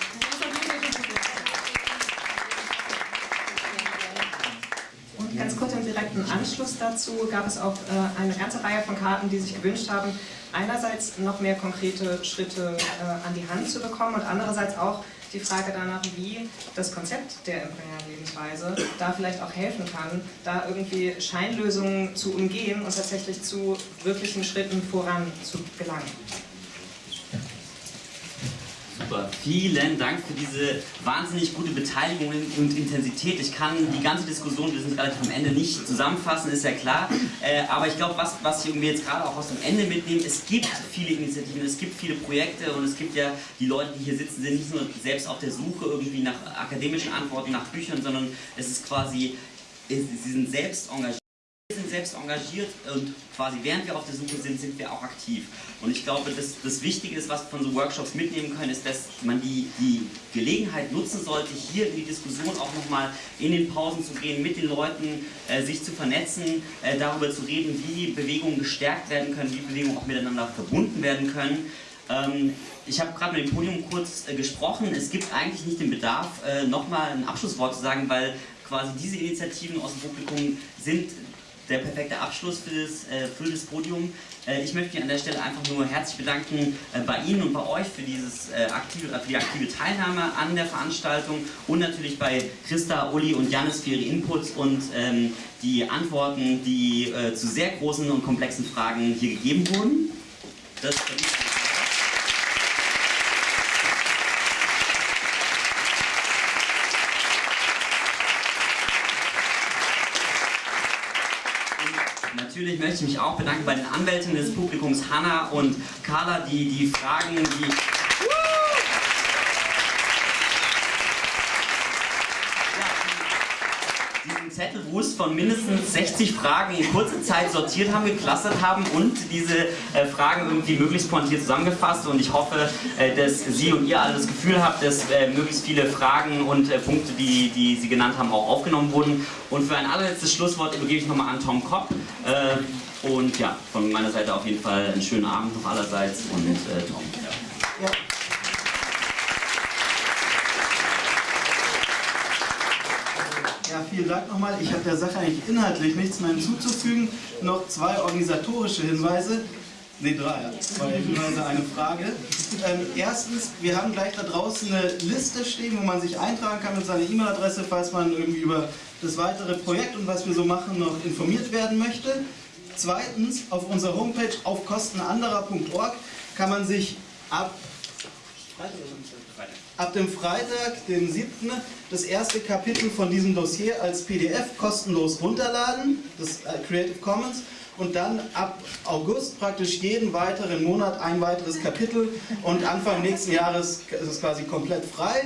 ganz kurz im direkten Anschluss dazu gab es auch äh, eine ganze Reihe von Karten, die sich gewünscht haben, einerseits noch mehr konkrete Schritte äh, an die Hand zu bekommen und andererseits auch die Frage danach, wie das Konzept der imperialen Lebensweise da vielleicht auch helfen kann, da irgendwie Scheinlösungen zu umgehen und tatsächlich zu wirklichen Schritten voran zu gelangen. Super, vielen Dank für diese wahnsinnig gute Beteiligung und Intensität. Ich kann die ganze Diskussion, wir sind relativ am Ende, nicht zusammenfassen, ist ja klar. Äh, aber ich glaube, was, was irgendwie jetzt gerade auch aus dem Ende mitnehme, es gibt viele Initiativen, es gibt viele Projekte und es gibt ja die Leute, die hier sitzen, sind nicht nur selbst auf der Suche irgendwie nach akademischen Antworten, nach Büchern, sondern es ist quasi, sie sind selbst engagiert. Selbst engagiert und quasi während wir auf der Suche sind, sind wir auch aktiv. Und ich glaube, das, das Wichtige ist, was wir von so Workshops mitnehmen können, ist, dass man die, die Gelegenheit nutzen sollte, hier in die Diskussion auch nochmal in den Pausen zu gehen, mit den Leuten äh, sich zu vernetzen, äh, darüber zu reden, wie Bewegungen gestärkt werden können, wie Bewegungen auch miteinander verbunden werden können. Ähm, ich habe gerade mit dem Podium kurz äh, gesprochen. Es gibt eigentlich nicht den Bedarf, äh, nochmal ein Abschlusswort zu sagen, weil quasi diese Initiativen aus dem Publikum sind der perfekte Abschluss für das, äh, für das Podium. Äh, ich möchte mich an der Stelle einfach nur herzlich bedanken äh, bei Ihnen und bei euch für, dieses, äh, aktive, für die aktive Teilnahme an der Veranstaltung und natürlich bei Christa, Uli und Janis für ihre Inputs und ähm, die Antworten, die äh, zu sehr großen und komplexen Fragen hier gegeben wurden. Das Natürlich möchte ich mich auch bedanken bei den Anwältinnen des Publikums Hanna und Carla, die die Fragen, die Zettelwust von mindestens 60 Fragen in kurzer Zeit sortiert haben, geklustert haben und diese äh, Fragen irgendwie möglichst pointiert zusammengefasst und ich hoffe, äh, dass Sie und ihr alle das Gefühl habt, dass äh, möglichst viele Fragen und äh, Punkte, die, die Sie genannt haben, auch aufgenommen wurden. Und für ein allerletztes Schlusswort übergebe ich nochmal an Tom Kopp. Äh, und ja, von meiner Seite auf jeden Fall einen schönen Abend noch allerseits und äh, Tom. Ja. Vielen Dank nochmal. Ich habe der Sache eigentlich inhaltlich nichts mehr hinzuzufügen. Noch zwei organisatorische Hinweise. Ne, drei. Zwei Hinweise, eine Frage. Ähm, erstens, wir haben gleich da draußen eine Liste stehen, wo man sich eintragen kann mit seiner E-Mail-Adresse, falls man irgendwie über das weitere Projekt und was wir so machen noch informiert werden möchte. Zweitens, auf unserer Homepage auf kostenanderer.org kann man sich ab ab dem Freitag, dem 7. das erste Kapitel von diesem Dossier als PDF kostenlos runterladen, das äh, Creative Commons, und dann ab August praktisch jeden weiteren Monat ein weiteres Kapitel und Anfang nächsten Jahres ist es quasi komplett frei.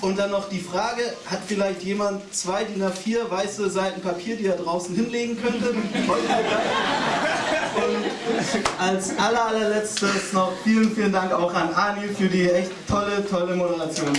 Und dann noch die Frage, hat vielleicht jemand zwei DIN A4 weiße Seiten Papier, die er draußen hinlegen könnte? Und als aller, allerletztes noch vielen, vielen Dank auch an Ani für die echt tolle, tolle Moderation.